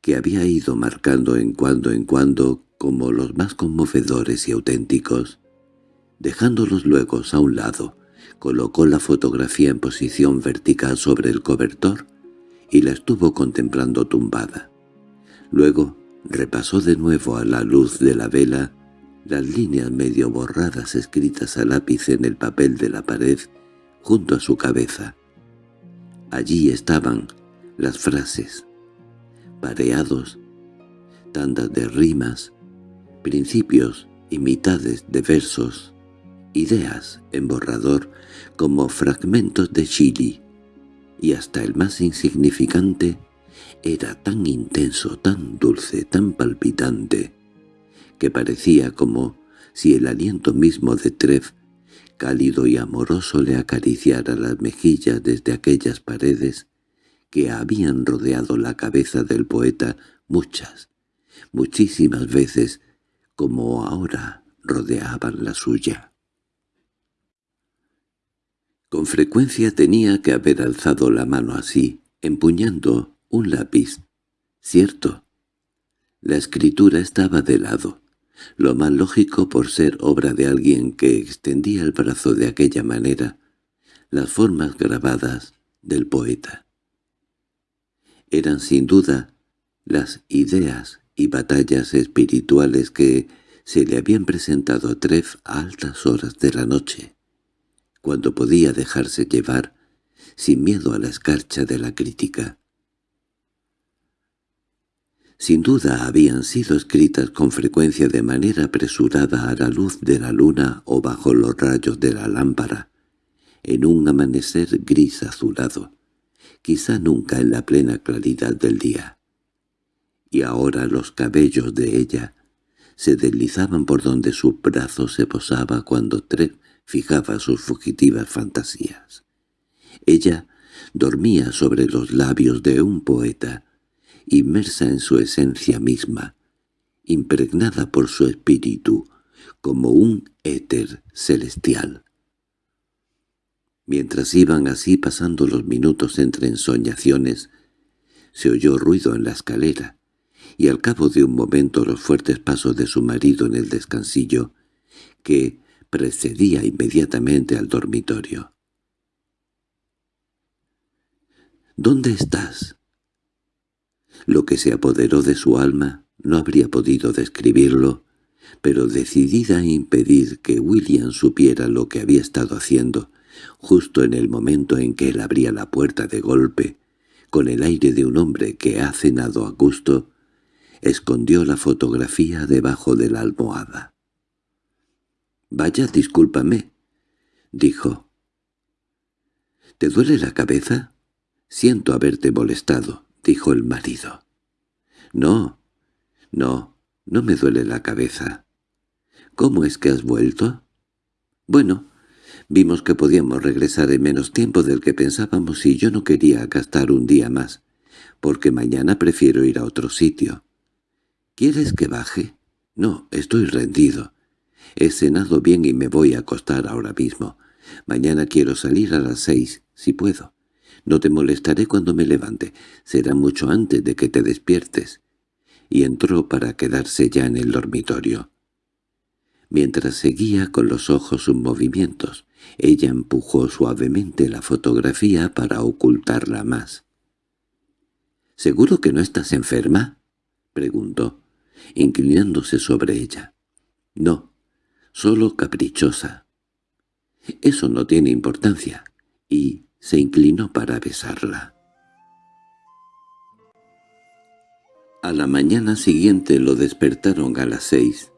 que había ido marcando en cuando en cuando como los más conmovedores y auténticos. Dejándolos luego a un lado, colocó la fotografía en posición vertical sobre el cobertor y la estuvo contemplando tumbada. Luego repasó de nuevo a la luz de la vela las líneas medio borradas escritas a lápiz en el papel de la pared junto a su cabeza. Allí estaban las frases, pareados, tandas de rimas, principios y mitades de versos, ideas en borrador como fragmentos de Chili, y hasta el más insignificante era tan intenso, tan dulce, tan palpitante, que parecía como si el aliento mismo de Trev, cálido y amoroso, le acariciara las mejillas desde aquellas paredes que habían rodeado la cabeza del poeta muchas, muchísimas veces, como ahora rodeaban la suya. Con frecuencia tenía que haber alzado la mano así, empuñando Un lápiz. Cierto. La escritura estaba de lado, lo más lógico por ser obra de alguien que extendía el brazo de aquella manera, las formas grabadas del poeta. Eran sin duda las ideas y batallas espirituales que se le habían presentado a Treff a altas horas de la noche, cuando podía dejarse llevar, sin miedo a la escarcha de la crítica. Sin duda habían sido escritas con frecuencia de manera apresurada a la luz de la luna o bajo los rayos de la lámpara, en un amanecer gris azulado, quizá nunca en la plena claridad del día. Y ahora los cabellos de ella se deslizaban por donde su brazo se posaba cuando Trev fijaba sus fugitivas fantasías. Ella dormía sobre los labios de un poeta, inmersa en su esencia misma, impregnada por su espíritu, como un éter celestial. Mientras iban así pasando los minutos entre ensoñaciones, se oyó ruido en la escalera, y al cabo de un momento los fuertes pasos de su marido en el descansillo, que precedía inmediatamente al dormitorio. —¿Dónde estás? Lo que se apoderó de su alma no habría podido describirlo, pero decidida a impedir que William supiera lo que había estado haciendo, justo en el momento en que él abría la puerta de golpe, con el aire de un hombre que ha cenado a gusto, escondió la fotografía debajo de la almohada. «Vaya, discúlpame», dijo. «¿Te duele la cabeza? Siento haberte molestado» dijo el marido. —No, no, no me duele la cabeza. —¿Cómo es que has vuelto? —Bueno, vimos que podíamos regresar en menos tiempo del que pensábamos y yo no quería gastar un día más, porque mañana prefiero ir a otro sitio. —¿Quieres que baje? —No, estoy rendido. He cenado bien y me voy a acostar ahora mismo. Mañana quiero salir a las seis, si puedo. No te molestaré cuando me levante, será mucho antes de que te despiertes. Y entró para quedarse ya en el dormitorio. Mientras seguía con los ojos sus movimientos, ella empujó suavemente la fotografía para ocultarla más. —¿Seguro que no estás enferma? —preguntó, inclinándose sobre ella. —No, solo caprichosa. —Eso no tiene importancia. Y se inclinó para besarla. A la mañana siguiente lo despertaron a las seis,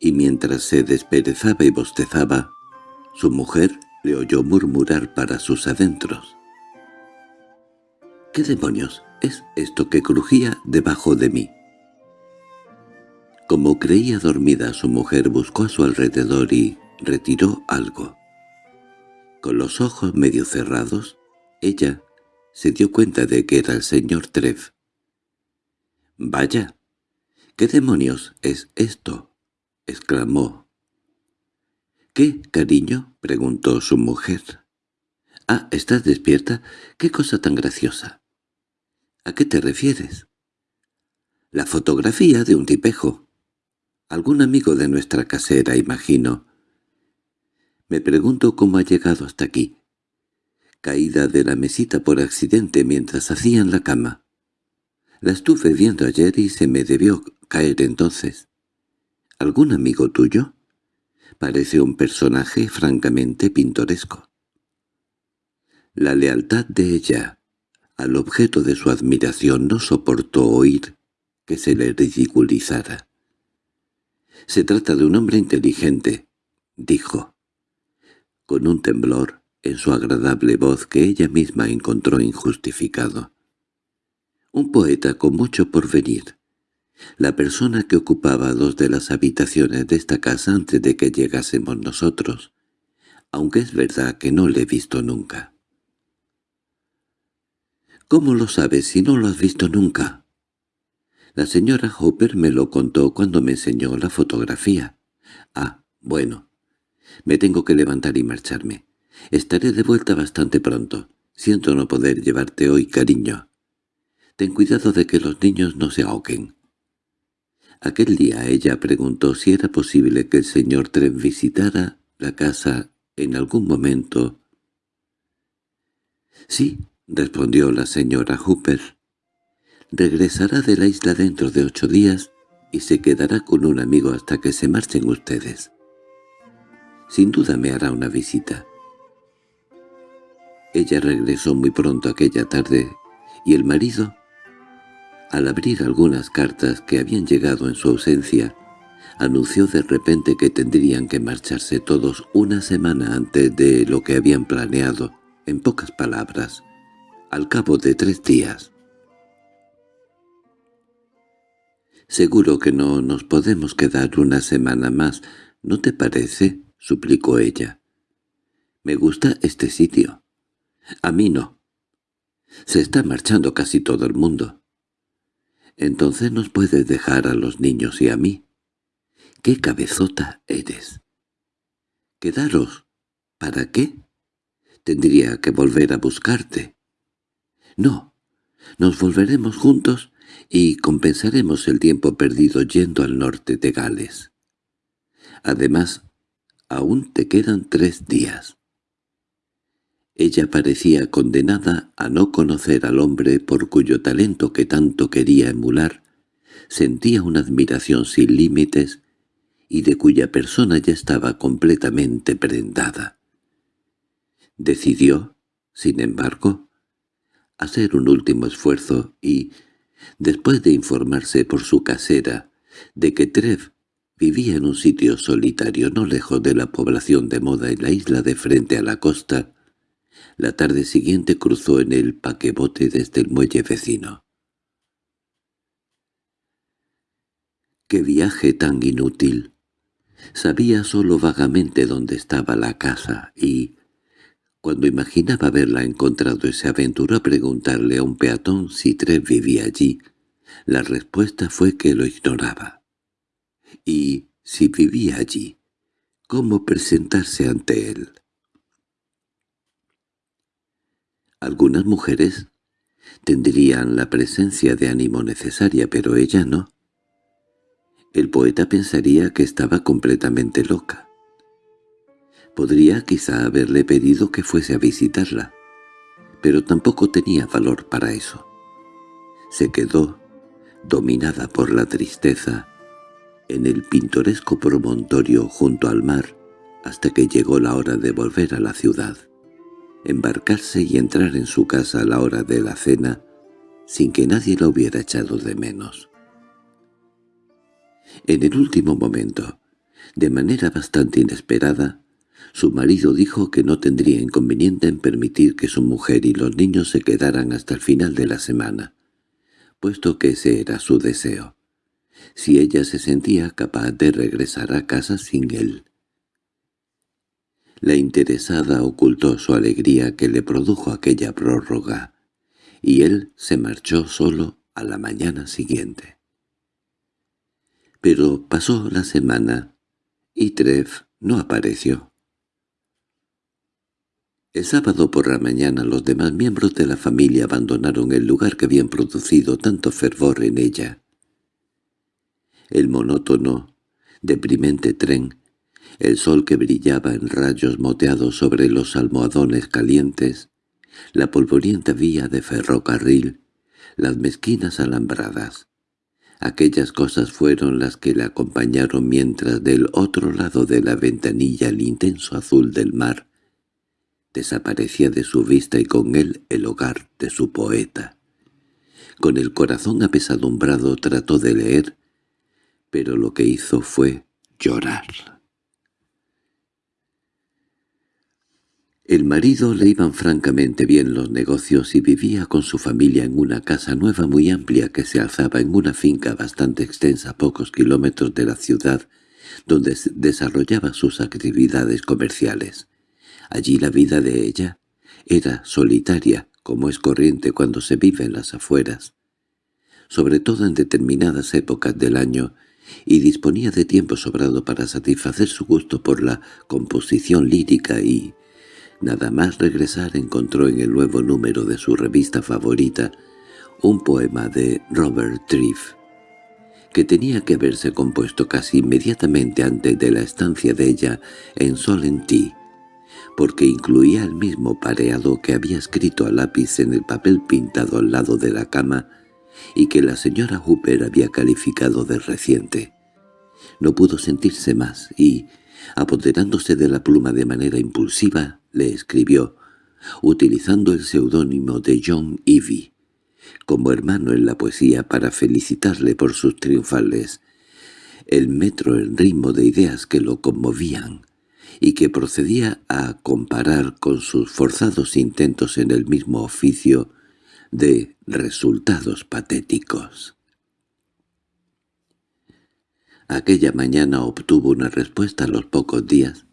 y mientras se desperezaba y bostezaba, su mujer le oyó murmurar para sus adentros. —¿Qué demonios es esto que crujía debajo de mí? Como creía dormida su mujer buscó a su alrededor y retiró algo. Con los ojos medio cerrados, ella se dio cuenta de que era el señor Trev. —¡Vaya! ¿Qué demonios es esto? —exclamó. —¿Qué, cariño? —preguntó su mujer. —Ah, ¿estás despierta? ¡Qué cosa tan graciosa! ¿A qué te refieres? La fotografía de un tipejo. Algún amigo de nuestra casera, imagino. Me pregunto cómo ha llegado hasta aquí. Caída de la mesita por accidente mientras hacían la cama. La estuve viendo ayer y se me debió caer entonces. ¿Algún amigo tuyo? Parece un personaje francamente pintoresco. La lealtad de ella al objeto de su admiración no soportó oír que se le ridiculizara. «Se trata de un hombre inteligente», dijo con un temblor en su agradable voz que ella misma encontró injustificado. Un poeta con mucho por venir. La persona que ocupaba dos de las habitaciones de esta casa antes de que llegásemos nosotros, aunque es verdad que no le he visto nunca. —¿Cómo lo sabes si no lo has visto nunca? La señora Hopper me lo contó cuando me enseñó la fotografía. Ah, bueno, me tengo que levantar y marcharme. Estaré de vuelta bastante pronto. Siento no poder llevarte hoy, cariño. Ten cuidado de que los niños no se ahoguen. Aquel día ella preguntó si era posible que el señor Tren visitara la casa en algún momento. —Sí —respondió la señora Hooper—, regresará de la isla dentro de ocho días y se quedará con un amigo hasta que se marchen ustedes. Sin duda me hará una visita. Ella regresó muy pronto aquella tarde, y el marido, al abrir algunas cartas que habían llegado en su ausencia, anunció de repente que tendrían que marcharse todos una semana antes de lo que habían planeado, en pocas palabras, al cabo de tres días. «Seguro que no nos podemos quedar una semana más, ¿no te parece?» —suplicó ella. —Me gusta este sitio. A mí no. Se está marchando casi todo el mundo. Entonces nos puedes dejar a los niños y a mí. ¡Qué cabezota eres! ¿Quedaros? ¿Para qué? Tendría que volver a buscarte. No, nos volveremos juntos y compensaremos el tiempo perdido yendo al norte de Gales. Además, aún te quedan tres días. Ella parecía condenada a no conocer al hombre por cuyo talento que tanto quería emular, sentía una admiración sin límites y de cuya persona ya estaba completamente prendada. Decidió, sin embargo, hacer un último esfuerzo y, después de informarse por su casera de que Trev vivía en un sitio solitario no lejos de la población de moda en la isla de frente a la costa, la tarde siguiente cruzó en el paquebote desde el muelle vecino. ¡Qué viaje tan inútil! Sabía solo vagamente dónde estaba la casa y, cuando imaginaba haberla encontrado, se aventuró a preguntarle a un peatón si Tres vivía allí. La respuesta fue que lo ignoraba. Y, si vivía allí, ¿cómo presentarse ante él? Algunas mujeres tendrían la presencia de ánimo necesaria, pero ella no. El poeta pensaría que estaba completamente loca. Podría quizá haberle pedido que fuese a visitarla, pero tampoco tenía valor para eso. Se quedó, dominada por la tristeza, en el pintoresco promontorio junto al mar, hasta que llegó la hora de volver a la ciudad embarcarse y entrar en su casa a la hora de la cena sin que nadie la hubiera echado de menos. En el último momento, de manera bastante inesperada, su marido dijo que no tendría inconveniente en permitir que su mujer y los niños se quedaran hasta el final de la semana, puesto que ese era su deseo, si ella se sentía capaz de regresar a casa sin él. La interesada ocultó su alegría que le produjo aquella prórroga, y él se marchó solo a la mañana siguiente. Pero pasó la semana, y Trev no apareció. El sábado por la mañana los demás miembros de la familia abandonaron el lugar que habían producido tanto fervor en ella. El monótono, deprimente tren el sol que brillaba en rayos moteados sobre los almohadones calientes, la polvorienta vía de ferrocarril, las mezquinas alambradas. Aquellas cosas fueron las que le acompañaron mientras del otro lado de la ventanilla el intenso azul del mar desaparecía de su vista y con él el hogar de su poeta. Con el corazón apesadumbrado trató de leer, pero lo que hizo fue llorar. El marido le iban francamente bien los negocios y vivía con su familia en una casa nueva muy amplia que se alzaba en una finca bastante extensa a pocos kilómetros de la ciudad, donde desarrollaba sus actividades comerciales. Allí la vida de ella era solitaria, como es corriente cuando se vive en las afueras, sobre todo en determinadas épocas del año, y disponía de tiempo sobrado para satisfacer su gusto por la composición lírica y Nada más regresar encontró en el nuevo número de su revista favorita un poema de Robert Triff, que tenía que haberse compuesto casi inmediatamente antes de la estancia de ella en Solentí, porque incluía el mismo pareado que había escrito a lápiz en el papel pintado al lado de la cama y que la señora Hooper había calificado de reciente. No pudo sentirse más y, apoderándose de la pluma de manera impulsiva, le escribió, utilizando el seudónimo de John Evie, como hermano en la poesía para felicitarle por sus triunfales, el metro en ritmo de ideas que lo conmovían, y que procedía a comparar con sus forzados intentos en el mismo oficio de resultados patéticos. Aquella mañana obtuvo una respuesta a los pocos días,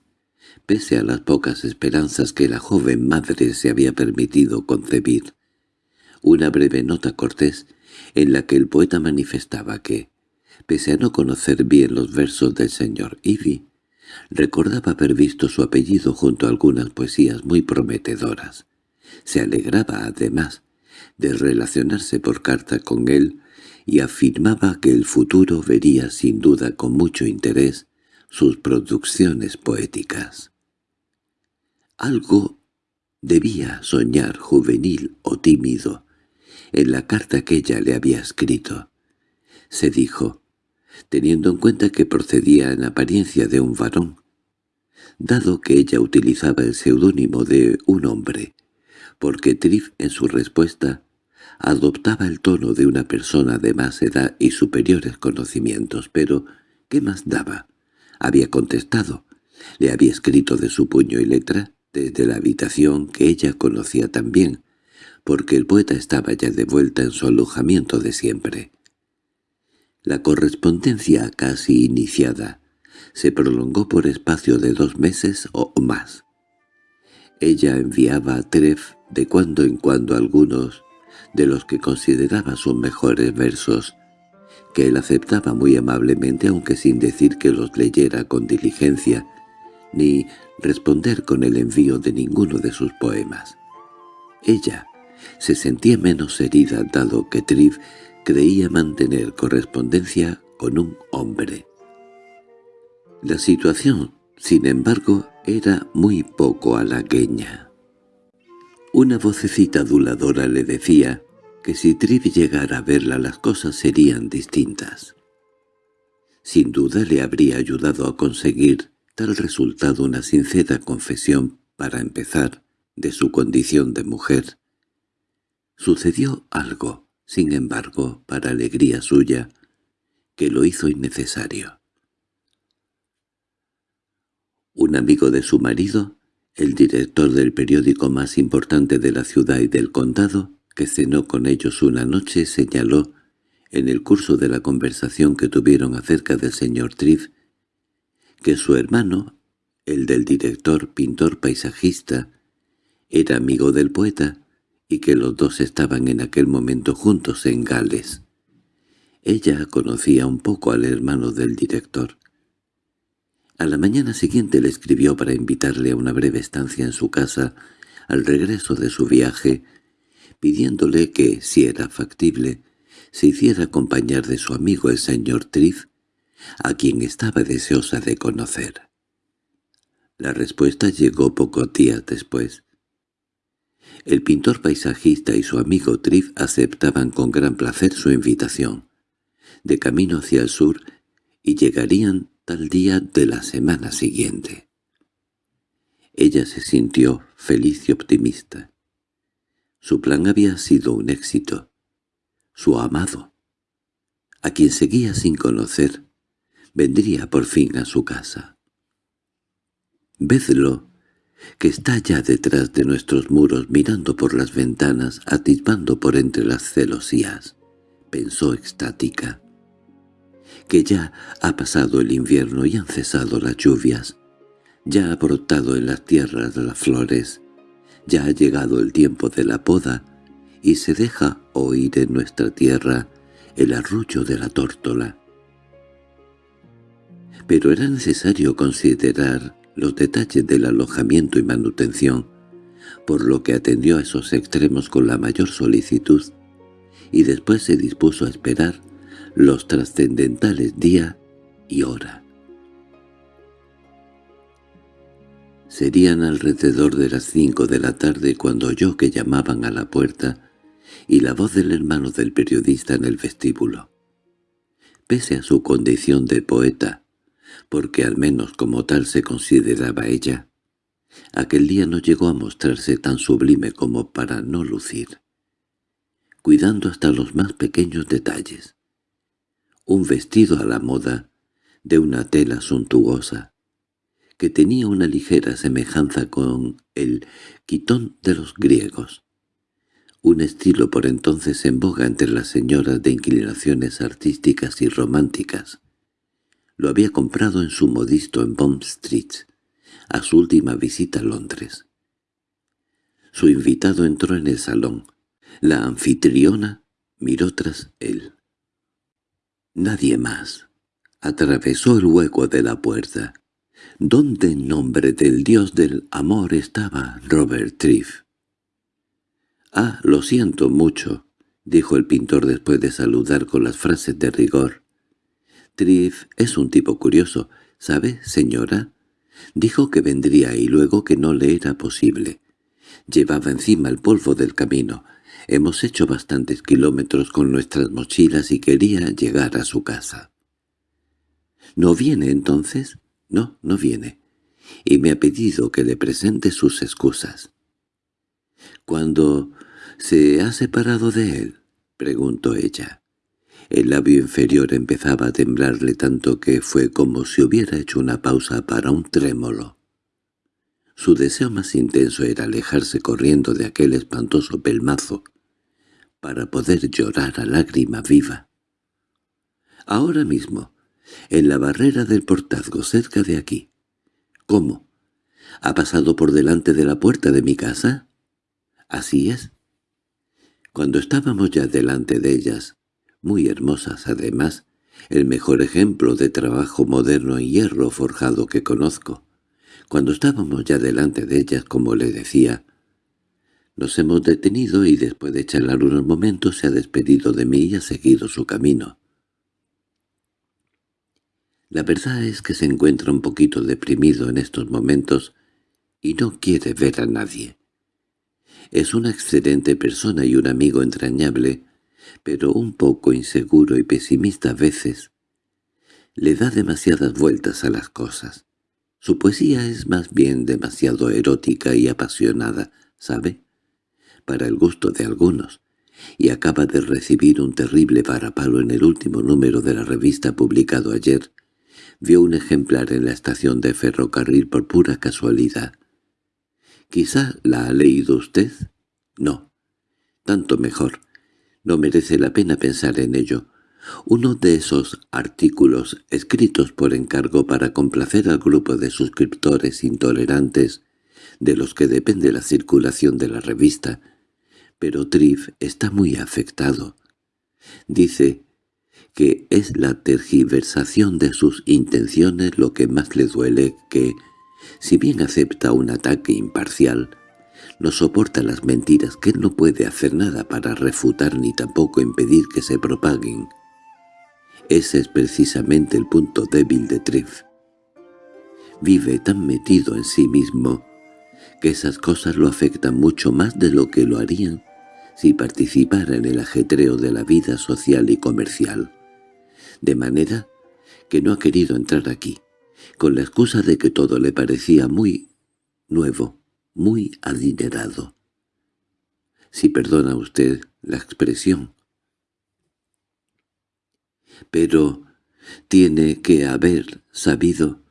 pese a las pocas esperanzas que la joven madre se había permitido concebir. Una breve nota cortés en la que el poeta manifestaba que, pese a no conocer bien los versos del señor Ivy, recordaba haber visto su apellido junto a algunas poesías muy prometedoras. Se alegraba, además, de relacionarse por carta con él y afirmaba que el futuro vería sin duda con mucho interés sus producciones poéticas. Algo debía soñar juvenil o tímido en la carta que ella le había escrito. Se dijo, teniendo en cuenta que procedía en apariencia de un varón, dado que ella utilizaba el seudónimo de un hombre, porque Triff en su respuesta adoptaba el tono de una persona de más edad y superiores conocimientos, pero ¿qué más daba? Había contestado. Le había escrito de su puño y letra desde la habitación que ella conocía también, porque el poeta estaba ya de vuelta en su alojamiento de siempre. La correspondencia casi iniciada se prolongó por espacio de dos meses o más. Ella enviaba a Treff de cuando en cuando algunos de los que consideraba sus mejores versos, que él aceptaba muy amablemente aunque sin decir que los leyera con diligencia, ni responder con el envío de ninguno de sus poemas. Ella se sentía menos herida dado que Triff creía mantener correspondencia con un hombre. La situación, sin embargo, era muy poco halagueña. Una vocecita aduladora le decía que si Triv llegara a verla las cosas serían distintas. Sin duda le habría ayudado a conseguir tal resultado una sincera confesión para empezar de su condición de mujer. Sucedió algo, sin embargo, para alegría suya, que lo hizo innecesario. Un amigo de su marido el director del periódico más importante de la ciudad y del condado, que cenó con ellos una noche, señaló, en el curso de la conversación que tuvieron acerca del señor Triff, que su hermano, el del director pintor paisajista, era amigo del poeta y que los dos estaban en aquel momento juntos en Gales. Ella conocía un poco al hermano del director. A la mañana siguiente le escribió para invitarle a una breve estancia en su casa al regreso de su viaje, pidiéndole que, si era factible, se hiciera acompañar de su amigo el señor Triff, a quien estaba deseosa de conocer. La respuesta llegó pocos días después. El pintor paisajista y su amigo Triff aceptaban con gran placer su invitación. De camino hacia el sur, y llegarían tal día de la semana siguiente. Ella se sintió feliz y optimista. Su plan había sido un éxito. Su amado, a quien seguía sin conocer, vendría por fin a su casa. Vedlo, que está ya detrás de nuestros muros mirando por las ventanas, atisbando por entre las celosías, pensó extática que ya ha pasado el invierno y han cesado las lluvias, ya ha brotado en las tierras las flores, ya ha llegado el tiempo de la poda y se deja oír en nuestra tierra el arrullo de la tórtola. Pero era necesario considerar los detalles del alojamiento y manutención, por lo que atendió a esos extremos con la mayor solicitud y después se dispuso a esperar los trascendentales día y hora. Serían alrededor de las cinco de la tarde cuando oyó que llamaban a la puerta y la voz del hermano del periodista en el vestíbulo. Pese a su condición de poeta, porque al menos como tal se consideraba ella, aquel día no llegó a mostrarse tan sublime como para no lucir, cuidando hasta los más pequeños detalles. Un vestido a la moda, de una tela suntuosa, que tenía una ligera semejanza con el quitón de los griegos, un estilo por entonces en boga entre las señoras de inclinaciones artísticas y románticas. Lo había comprado en su modisto en Bond Street, a su última visita a Londres. Su invitado entró en el salón. La anfitriona miró tras él. Nadie más. Atravesó el hueco de la puerta. ¿Dónde en nombre del dios del amor estaba Robert Triff? «Ah, lo siento mucho», dijo el pintor después de saludar con las frases de rigor. «Triff es un tipo curioso, ¿sabe, señora?» Dijo que vendría y luego que no le era posible. Llevaba encima el polvo del camino. Hemos hecho bastantes kilómetros con nuestras mochilas y quería llegar a su casa. —¿No viene entonces? No, no viene. Y me ha pedido que le presente sus excusas. —¿Cuándo se ha separado de él? —preguntó ella. El labio inferior empezaba a temblarle tanto que fue como si hubiera hecho una pausa para un trémolo. Su deseo más intenso era alejarse corriendo de aquel espantoso pelmazo, para poder llorar a lágrima viva. Ahora mismo, en la barrera del portazgo cerca de aquí. —¿Cómo? ¿Ha pasado por delante de la puerta de mi casa? —Así es. Cuando estábamos ya delante de ellas, muy hermosas además, el mejor ejemplo de trabajo moderno en hierro forjado que conozco, cuando estábamos ya delante de ellas, como le decía, nos hemos detenido y después de charlar unos momentos se ha despedido de mí y ha seguido su camino. La verdad es que se encuentra un poquito deprimido en estos momentos y no quiere ver a nadie. Es una excelente persona y un amigo entrañable, pero un poco inseguro y pesimista a veces. Le da demasiadas vueltas a las cosas. Su poesía es más bien demasiado erótica y apasionada, ¿sabe? Para el gusto de algunos, y acaba de recibir un terrible varapalo en el último número de la revista publicado ayer, Vio un ejemplar en la estación de ferrocarril por pura casualidad. ¿Quizá la ha leído usted? No. Tanto mejor. No merece la pena pensar en ello. Uno de esos artículos escritos por encargo para complacer al grupo de suscriptores intolerantes de los que depende la circulación de la revista, pero Triff está muy afectado. Dice que es la tergiversación de sus intenciones lo que más le duele que, si bien acepta un ataque imparcial, no soporta las mentiras que él no puede hacer nada para refutar ni tampoco impedir que se propaguen. Ese es precisamente el punto débil de Triff. Vive tan metido en sí mismo que esas cosas lo afectan mucho más de lo que lo harían si participara en el ajetreo de la vida social y comercial de manera que no ha querido entrar aquí, con la excusa de que todo le parecía muy nuevo, muy adinerado. Si perdona usted la expresión. Pero tiene que haber sabido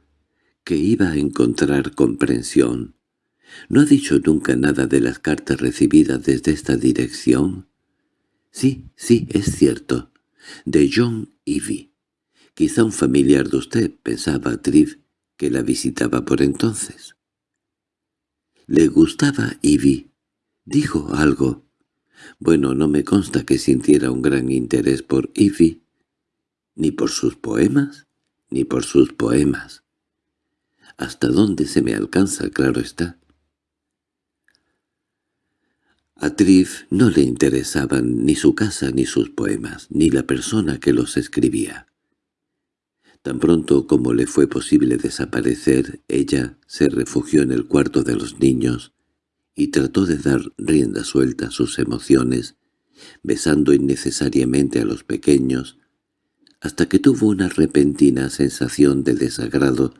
que iba a encontrar comprensión. ¿No ha dicho nunca nada de las cartas recibidas desde esta dirección? Sí, sí, es cierto. De John Ivy. Quizá un familiar de usted, pensaba Triff, que la visitaba por entonces. ¿Le gustaba Ivy? Dijo algo. Bueno, no me consta que sintiera un gran interés por Ivy, ni por sus poemas, ni por sus poemas. Hasta dónde se me alcanza, claro está. A Triff no le interesaban ni su casa ni sus poemas, ni la persona que los escribía. Tan pronto como le fue posible desaparecer, ella se refugió en el cuarto de los niños y trató de dar rienda suelta a sus emociones, besando innecesariamente a los pequeños, hasta que tuvo una repentina sensación de desagrado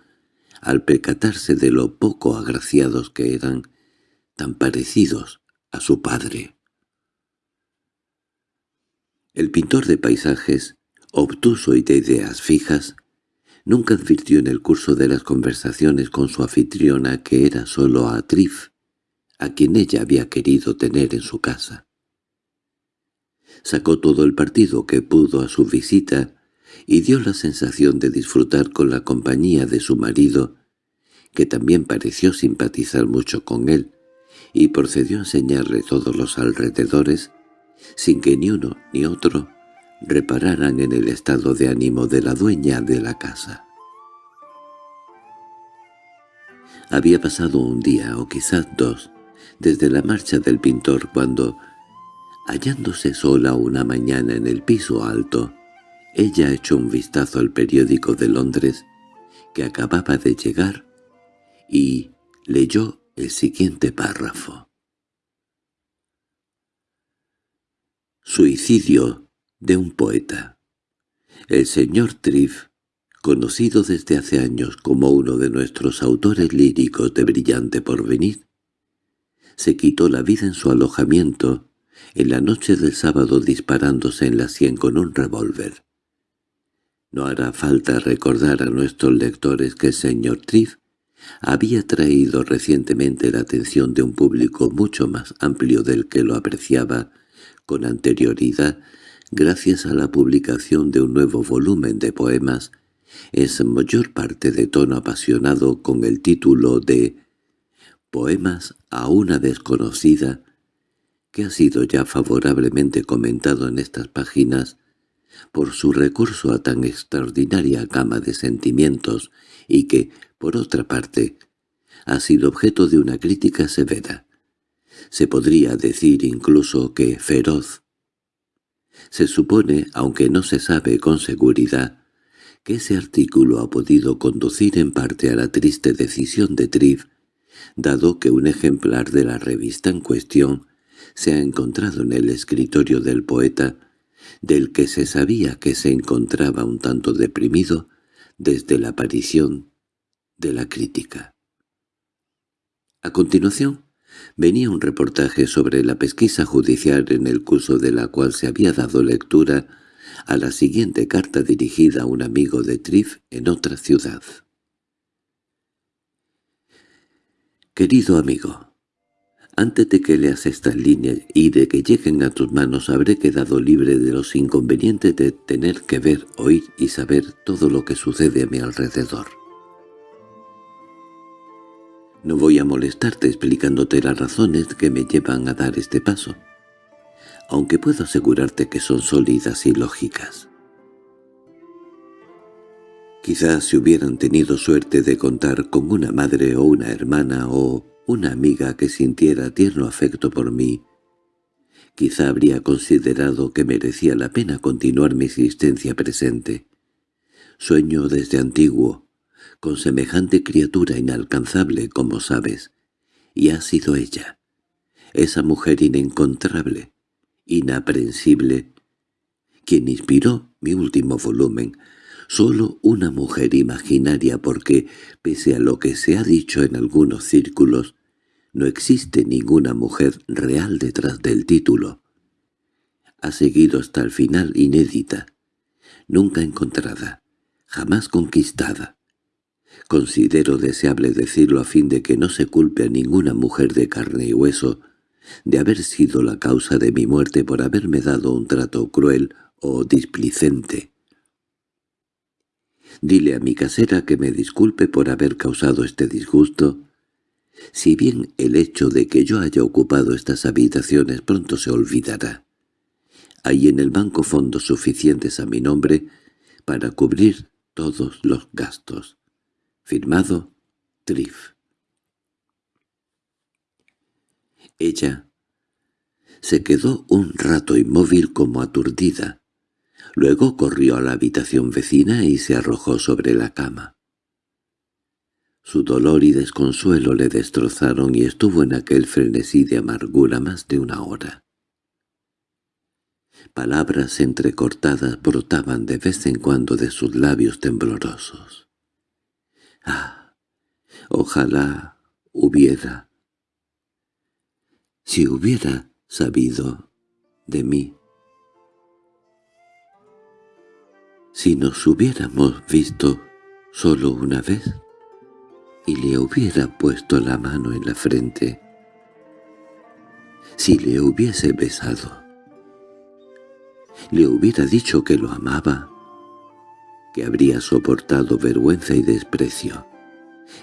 al percatarse de lo poco agraciados que eran, tan parecidos a su padre. El pintor de paisajes, obtuso y de ideas fijas, nunca advirtió en el curso de las conversaciones con su anfitriona que era solo a Trif, a quien ella había querido tener en su casa. Sacó todo el partido que pudo a su visita y dio la sensación de disfrutar con la compañía de su marido, que también pareció simpatizar mucho con él, y procedió a enseñarle todos los alrededores, sin que ni uno ni otro repararan en el estado de ánimo de la dueña de la casa. Había pasado un día, o quizás dos, desde la marcha del pintor cuando, hallándose sola una mañana en el piso alto, ella echó un vistazo al periódico de Londres que acababa de llegar y leyó el siguiente párrafo. Suicidio de un poeta. El señor Triff, conocido desde hace años como uno de nuestros autores líricos de brillante porvenir, se quitó la vida en su alojamiento en la noche del sábado disparándose en la sien con un revólver. No hará falta recordar a nuestros lectores que el señor Triff había traído recientemente la atención de un público mucho más amplio del que lo apreciaba con anterioridad gracias a la publicación de un nuevo volumen de poemas, es mayor parte de tono apasionado con el título de «Poemas a una desconocida», que ha sido ya favorablemente comentado en estas páginas por su recurso a tan extraordinaria gama de sentimientos y que, por otra parte, ha sido objeto de una crítica severa. Se podría decir incluso que feroz. Se supone, aunque no se sabe con seguridad, que ese artículo ha podido conducir en parte a la triste decisión de Triff, dado que un ejemplar de la revista en cuestión se ha encontrado en el escritorio del poeta, del que se sabía que se encontraba un tanto deprimido desde la aparición de la crítica. A continuación, venía un reportaje sobre la pesquisa judicial en el curso de la cual se había dado lectura a la siguiente carta dirigida a un amigo de Triff en otra ciudad. Querido amigo, antes de que leas esta línea y de que lleguen a tus manos habré quedado libre de los inconvenientes de tener que ver, oír y saber todo lo que sucede a mi alrededor. No voy a molestarte explicándote las razones que me llevan a dar este paso, aunque puedo asegurarte que son sólidas y lógicas. Quizás si hubieran tenido suerte de contar con una madre o una hermana o una amiga que sintiera tierno afecto por mí, quizá habría considerado que merecía la pena continuar mi existencia presente. Sueño desde antiguo, con semejante criatura inalcanzable como sabes, y ha sido ella, esa mujer inencontrable, inaprensible, quien inspiró mi último volumen, solo una mujer imaginaria porque, pese a lo que se ha dicho en algunos círculos, no existe ninguna mujer real detrás del título. Ha seguido hasta el final inédita, nunca encontrada, jamás conquistada. Considero deseable decirlo a fin de que no se culpe a ninguna mujer de carne y hueso de haber sido la causa de mi muerte por haberme dado un trato cruel o displicente. Dile a mi casera que me disculpe por haber causado este disgusto, si bien el hecho de que yo haya ocupado estas habitaciones pronto se olvidará. Hay en el banco fondos suficientes a mi nombre para cubrir todos los gastos. Firmado Triff. Ella Se quedó un rato inmóvil como aturdida. Luego corrió a la habitación vecina y se arrojó sobre la cama. Su dolor y desconsuelo le destrozaron y estuvo en aquel frenesí de amargura más de una hora. Palabras entrecortadas brotaban de vez en cuando de sus labios temblorosos. «Ah, ojalá hubiera... Si hubiera sabido de mí. Si nos hubiéramos visto solo una vez le hubiera puesto la mano en la frente, si le hubiese besado, le hubiera dicho que lo amaba, que habría soportado vergüenza y desprecio,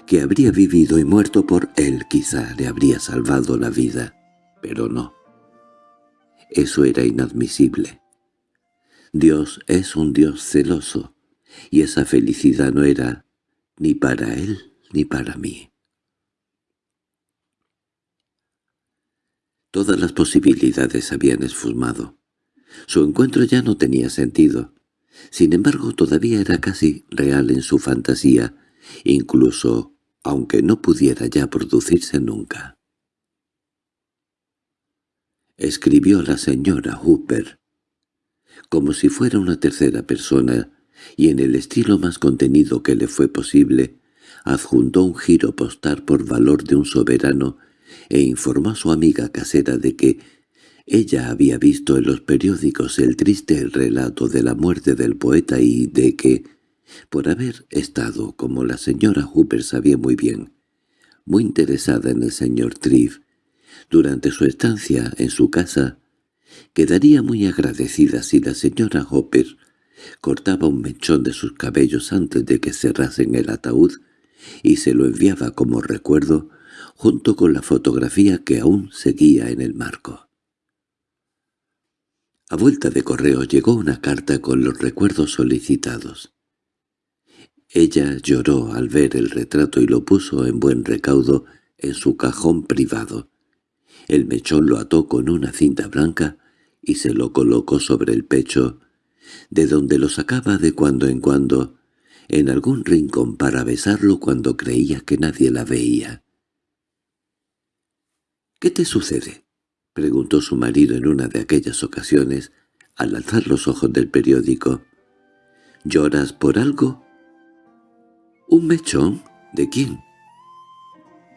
que habría vivido y muerto por él quizá le habría salvado la vida, pero no. Eso era inadmisible. Dios es un Dios celoso, y esa felicidad no era ni para él ni para mí. Todas las posibilidades habían esfumado. Su encuentro ya no tenía sentido. Sin embargo, todavía era casi real en su fantasía, incluso aunque no pudiera ya producirse nunca. Escribió la señora Hooper, como si fuera una tercera persona, y en el estilo más contenido que le fue posible, adjuntó un giro postal por valor de un soberano e informó a su amiga casera de que ella había visto en los periódicos el triste relato de la muerte del poeta y de que, por haber estado, como la señora Hooper sabía muy bien, muy interesada en el señor Triff, durante su estancia en su casa, quedaría muy agradecida si la señora Hooper cortaba un mechón de sus cabellos antes de que cerrasen el ataúd y se lo enviaba como recuerdo junto con la fotografía que aún seguía en el marco. A vuelta de correo llegó una carta con los recuerdos solicitados. Ella lloró al ver el retrato y lo puso en buen recaudo en su cajón privado. El mechón lo ató con una cinta blanca y se lo colocó sobre el pecho, de donde lo sacaba de cuando en cuando en algún rincón para besarlo cuando creía que nadie la veía. —¿Qué te sucede? —preguntó su marido en una de aquellas ocasiones, al alzar los ojos del periódico. —¿Lloras por algo? —¿Un mechón? ¿De quién?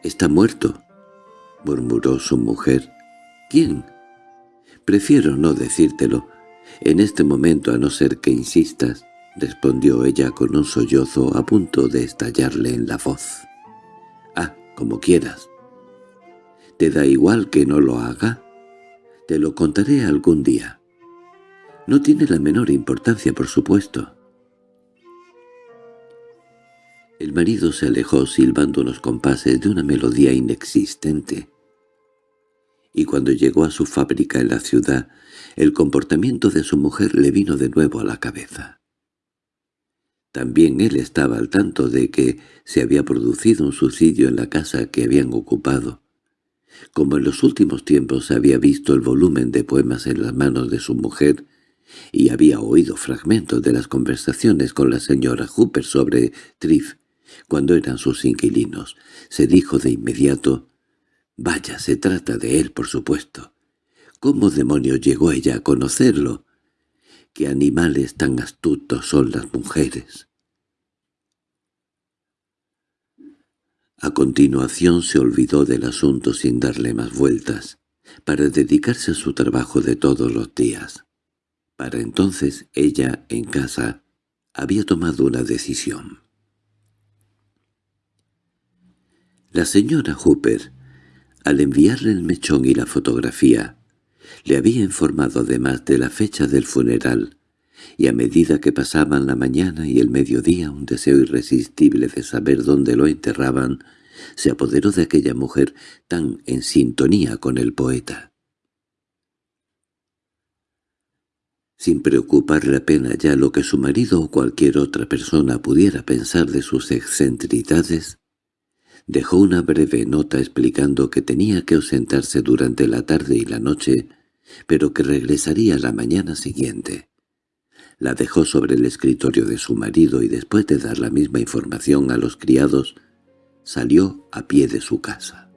—Está muerto —murmuró su mujer. —¿Quién? —Prefiero no decírtelo, en este momento a no ser que insistas —respondió ella con un sollozo a punto de estallarle en la voz. —Ah, como quieras. ¿Te da igual que no lo haga? Te lo contaré algún día. No tiene la menor importancia, por supuesto. El marido se alejó silbando unos compases de una melodía inexistente. Y cuando llegó a su fábrica en la ciudad, el comportamiento de su mujer le vino de nuevo a la cabeza. También él estaba al tanto de que se había producido un suicidio en la casa que habían ocupado. Como en los últimos tiempos había visto el volumen de poemas en las manos de su mujer y había oído fragmentos de las conversaciones con la señora Hooper sobre Triff, cuando eran sus inquilinos, se dijo de inmediato, «Vaya, se trata de él, por supuesto. ¿Cómo demonios llegó ella a conocerlo? ¿Qué animales tan astutos son las mujeres?» A continuación se olvidó del asunto sin darle más vueltas, para dedicarse a su trabajo de todos los días. Para entonces ella, en casa, había tomado una decisión. La señora Hooper, al enviarle el mechón y la fotografía, le había informado además de la fecha del funeral, y a medida que pasaban la mañana y el mediodía un deseo irresistible de saber dónde lo enterraban se apoderó de aquella mujer tan en sintonía con el poeta. Sin preocuparle apenas ya lo que su marido o cualquier otra persona pudiera pensar de sus excentridades, Dejó una breve nota explicando que tenía que ausentarse durante la tarde y la noche pero que regresaría la mañana siguiente. La dejó sobre el escritorio de su marido y después de dar la misma información a los criados, salió a pie de su casa.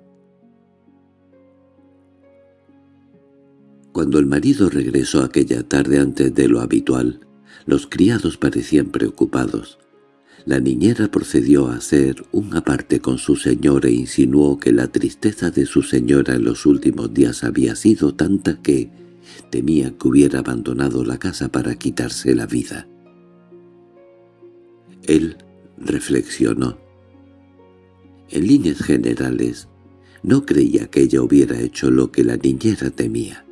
Cuando el marido regresó aquella tarde antes de lo habitual, los criados parecían preocupados. La niñera procedió a hacer un aparte con su señor e insinuó que la tristeza de su señora en los últimos días había sido tanta que temía que hubiera abandonado la casa para quitarse la vida. Él reflexionó. En líneas generales, no creía que ella hubiera hecho lo que la niñera temía.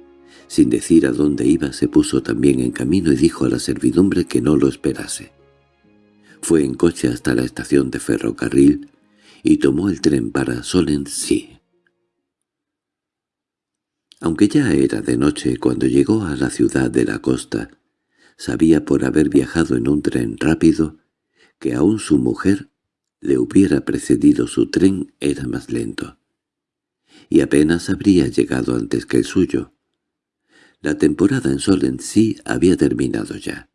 Sin decir a dónde iba, se puso también en camino y dijo a la servidumbre que no lo esperase. Fue en coche hasta la estación de ferrocarril y tomó el tren para Solency. Aunque ya era de noche cuando llegó a la ciudad de la costa, sabía por haber viajado en un tren rápido que aún su mujer le hubiera precedido su tren era más lento, y apenas habría llegado antes que el suyo. La temporada en Sol en sí había terminado ya.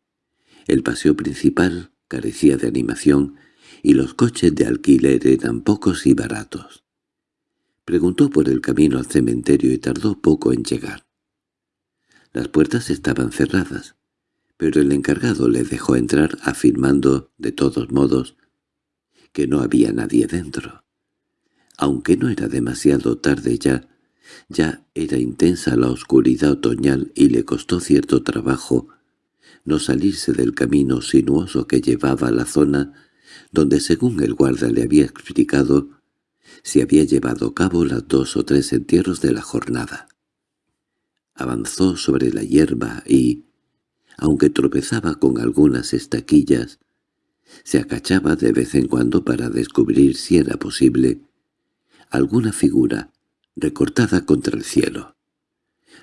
El paseo principal carecía de animación y los coches de alquiler eran pocos y baratos. Preguntó por el camino al cementerio y tardó poco en llegar. Las puertas estaban cerradas, pero el encargado le dejó entrar afirmando, de todos modos, que no había nadie dentro. Aunque no era demasiado tarde ya, ya era intensa la oscuridad otoñal y le costó cierto trabajo no salirse del camino sinuoso que llevaba a la zona donde según el guarda le había explicado se había llevado a cabo las dos o tres entierros de la jornada. Avanzó sobre la hierba y, aunque tropezaba con algunas estaquillas, se acachaba de vez en cuando para descubrir si era posible alguna figura recortada contra el cielo.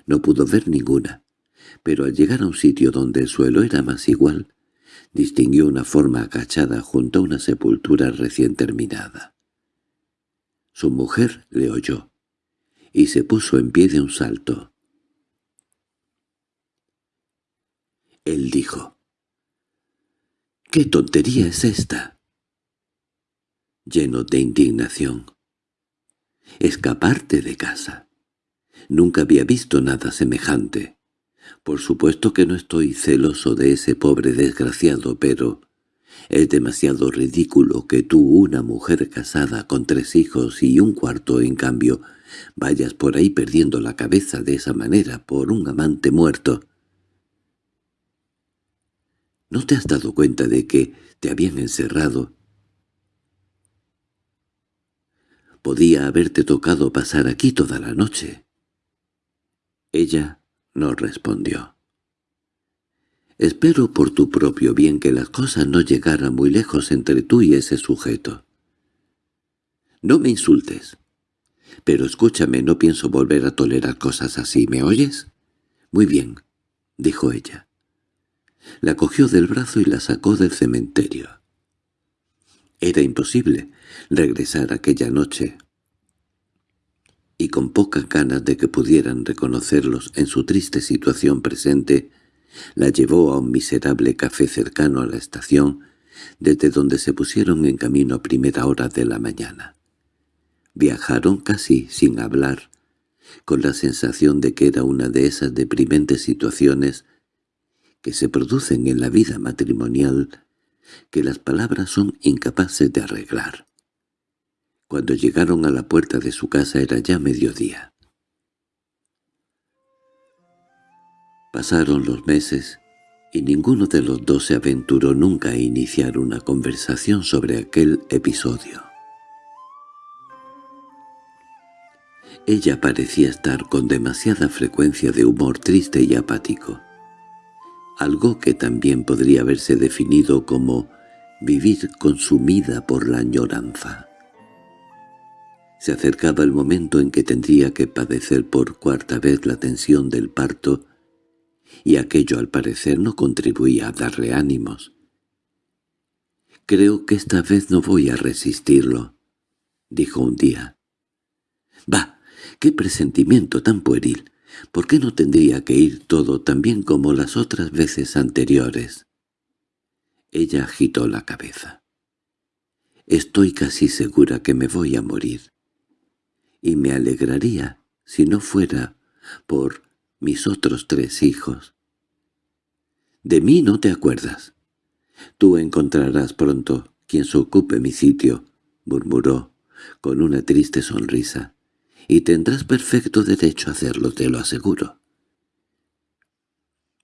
No pudo ver ninguna, pero al llegar a un sitio donde el suelo era más igual, distinguió una forma agachada junto a una sepultura recién terminada. Su mujer le oyó, y se puso en pie de un salto. Él dijo, «¿Qué tontería es esta?» Lleno de indignación. «Escaparte de casa. Nunca había visto nada semejante. Por supuesto que no estoy celoso de ese pobre desgraciado, pero es demasiado ridículo que tú, una mujer casada con tres hijos y un cuarto en cambio, vayas por ahí perdiendo la cabeza de esa manera por un amante muerto. ¿No te has dado cuenta de que te habían encerrado? Podía haberte tocado pasar aquí toda la noche. Ella no respondió. «Espero por tu propio bien que las cosas no llegaran muy lejos entre tú y ese sujeto». «No me insultes. Pero escúchame, no pienso volver a tolerar cosas así, ¿me oyes?» «Muy bien», dijo ella. La cogió del brazo y la sacó del cementerio. Era imposible regresar aquella noche y con pocas ganas de que pudieran reconocerlos en su triste situación presente, la llevó a un miserable café cercano a la estación, desde donde se pusieron en camino a primera hora de la mañana. Viajaron casi sin hablar, con la sensación de que era una de esas deprimentes situaciones que se producen en la vida matrimonial que las palabras son incapaces de arreglar. Cuando llegaron a la puerta de su casa era ya mediodía. Pasaron los meses y ninguno de los dos se aventuró nunca a iniciar una conversación sobre aquel episodio. Ella parecía estar con demasiada frecuencia de humor triste y apático, algo que también podría haberse definido como vivir consumida por la añoranza. Se acercaba el momento en que tendría que padecer por cuarta vez la tensión del parto, y aquello al parecer no contribuía a darle ánimos. «Creo que esta vez no voy a resistirlo», dijo un día. «¡Bah! ¡Qué presentimiento tan pueril! ¿Por qué no tendría que ir todo tan bien como las otras veces anteriores? Ella agitó la cabeza. Estoy casi segura que me voy a morir. Y me alegraría si no fuera por mis otros tres hijos. De mí no te acuerdas. Tú encontrarás pronto quien se ocupe mi sitio, murmuró, con una triste sonrisa, y tendrás perfecto derecho a hacerlo, te lo aseguro.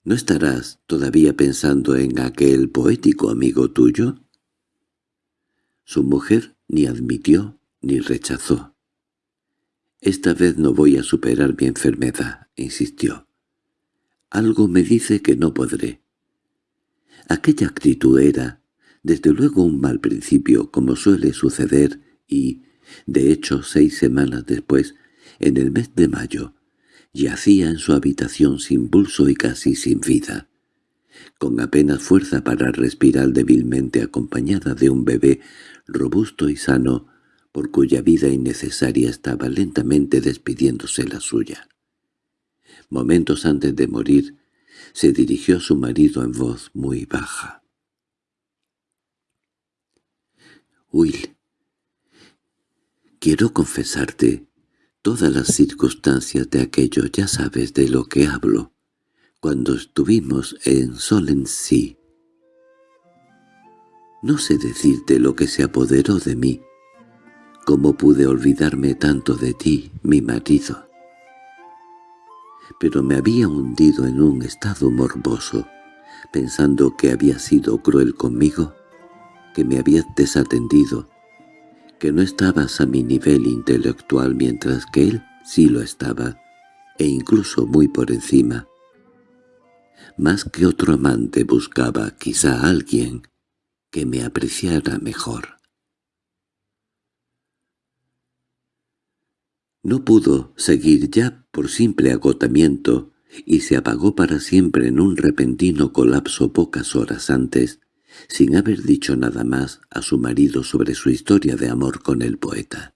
¿No estarás todavía pensando en aquel poético amigo tuyo? Su mujer ni admitió ni rechazó. «Esta vez no voy a superar mi enfermedad», insistió. «Algo me dice que no podré». Aquella actitud era, desde luego un mal principio, como suele suceder, y, de hecho, seis semanas después, en el mes de mayo, yacía en su habitación sin pulso y casi sin vida, con apenas fuerza para respirar débilmente acompañada de un bebé robusto y sano, por cuya vida innecesaria estaba lentamente despidiéndose la suya. Momentos antes de morir, se dirigió a su marido en voz muy baja. «Will, quiero confesarte todas las circunstancias de aquello, ya sabes de lo que hablo, cuando estuvimos en Solensea. No sé decirte lo que se apoderó de mí, cómo pude olvidarme tanto de ti, mi marido. Pero me había hundido en un estado morboso, pensando que había sido cruel conmigo, que me habías desatendido, que no estabas a mi nivel intelectual mientras que él sí lo estaba, e incluso muy por encima. Más que otro amante buscaba quizá a alguien que me apreciara mejor. No pudo seguir ya por simple agotamiento y se apagó para siempre en un repentino colapso pocas horas antes sin haber dicho nada más a su marido sobre su historia de amor con el poeta.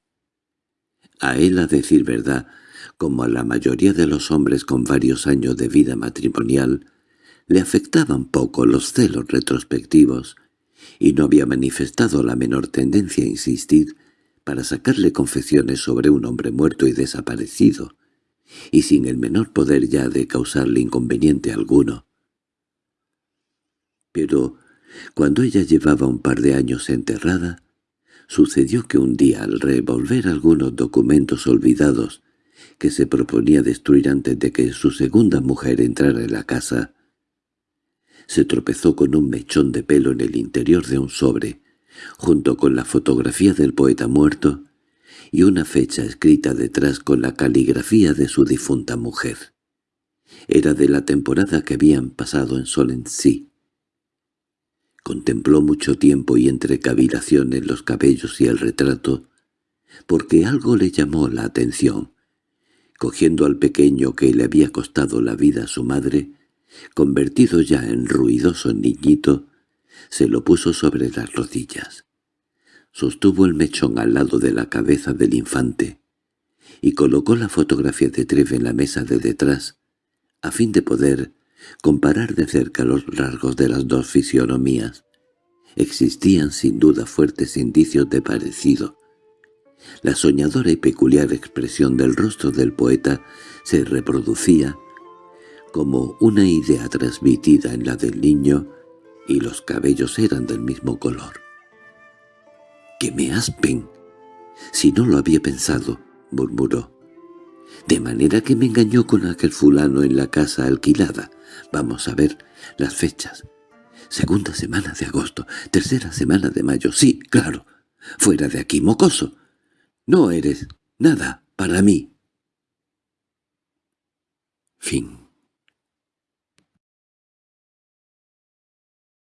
A él, a decir verdad, como a la mayoría de los hombres con varios años de vida matrimonial, le afectaban poco los celos retrospectivos, y no había manifestado la menor tendencia a insistir para sacarle confesiones sobre un hombre muerto y desaparecido, y sin el menor poder ya de causarle inconveniente alguno. Pero cuando ella llevaba un par de años enterrada, sucedió que un día al revolver algunos documentos olvidados que se proponía destruir antes de que su segunda mujer entrara en la casa, se tropezó con un mechón de pelo en el interior de un sobre, junto con la fotografía del poeta muerto y una fecha escrita detrás con la caligrafía de su difunta mujer. Era de la temporada que habían pasado en Solensea. Contempló mucho tiempo y entre cavilaciones los cabellos y el retrato, porque algo le llamó la atención. Cogiendo al pequeño que le había costado la vida a su madre, convertido ya en ruidoso niñito, se lo puso sobre las rodillas. Sostuvo el mechón al lado de la cabeza del infante y colocó la fotografía de Treve en la mesa de detrás, a fin de poder comparar de cerca los rasgos de las dos fisionomías. Existían sin duda fuertes indicios de parecido. La soñadora y peculiar expresión del rostro del poeta se reproducía como una idea transmitida en la del niño y los cabellos eran del mismo color. —¡Que me aspen! Si no lo había pensado —murmuró. —De manera que me engañó con aquel fulano en la casa alquilada. Vamos a ver las fechas. Segunda semana de agosto, tercera semana de mayo. Sí, claro. Fuera de aquí, mocoso. No eres nada para mí. Fin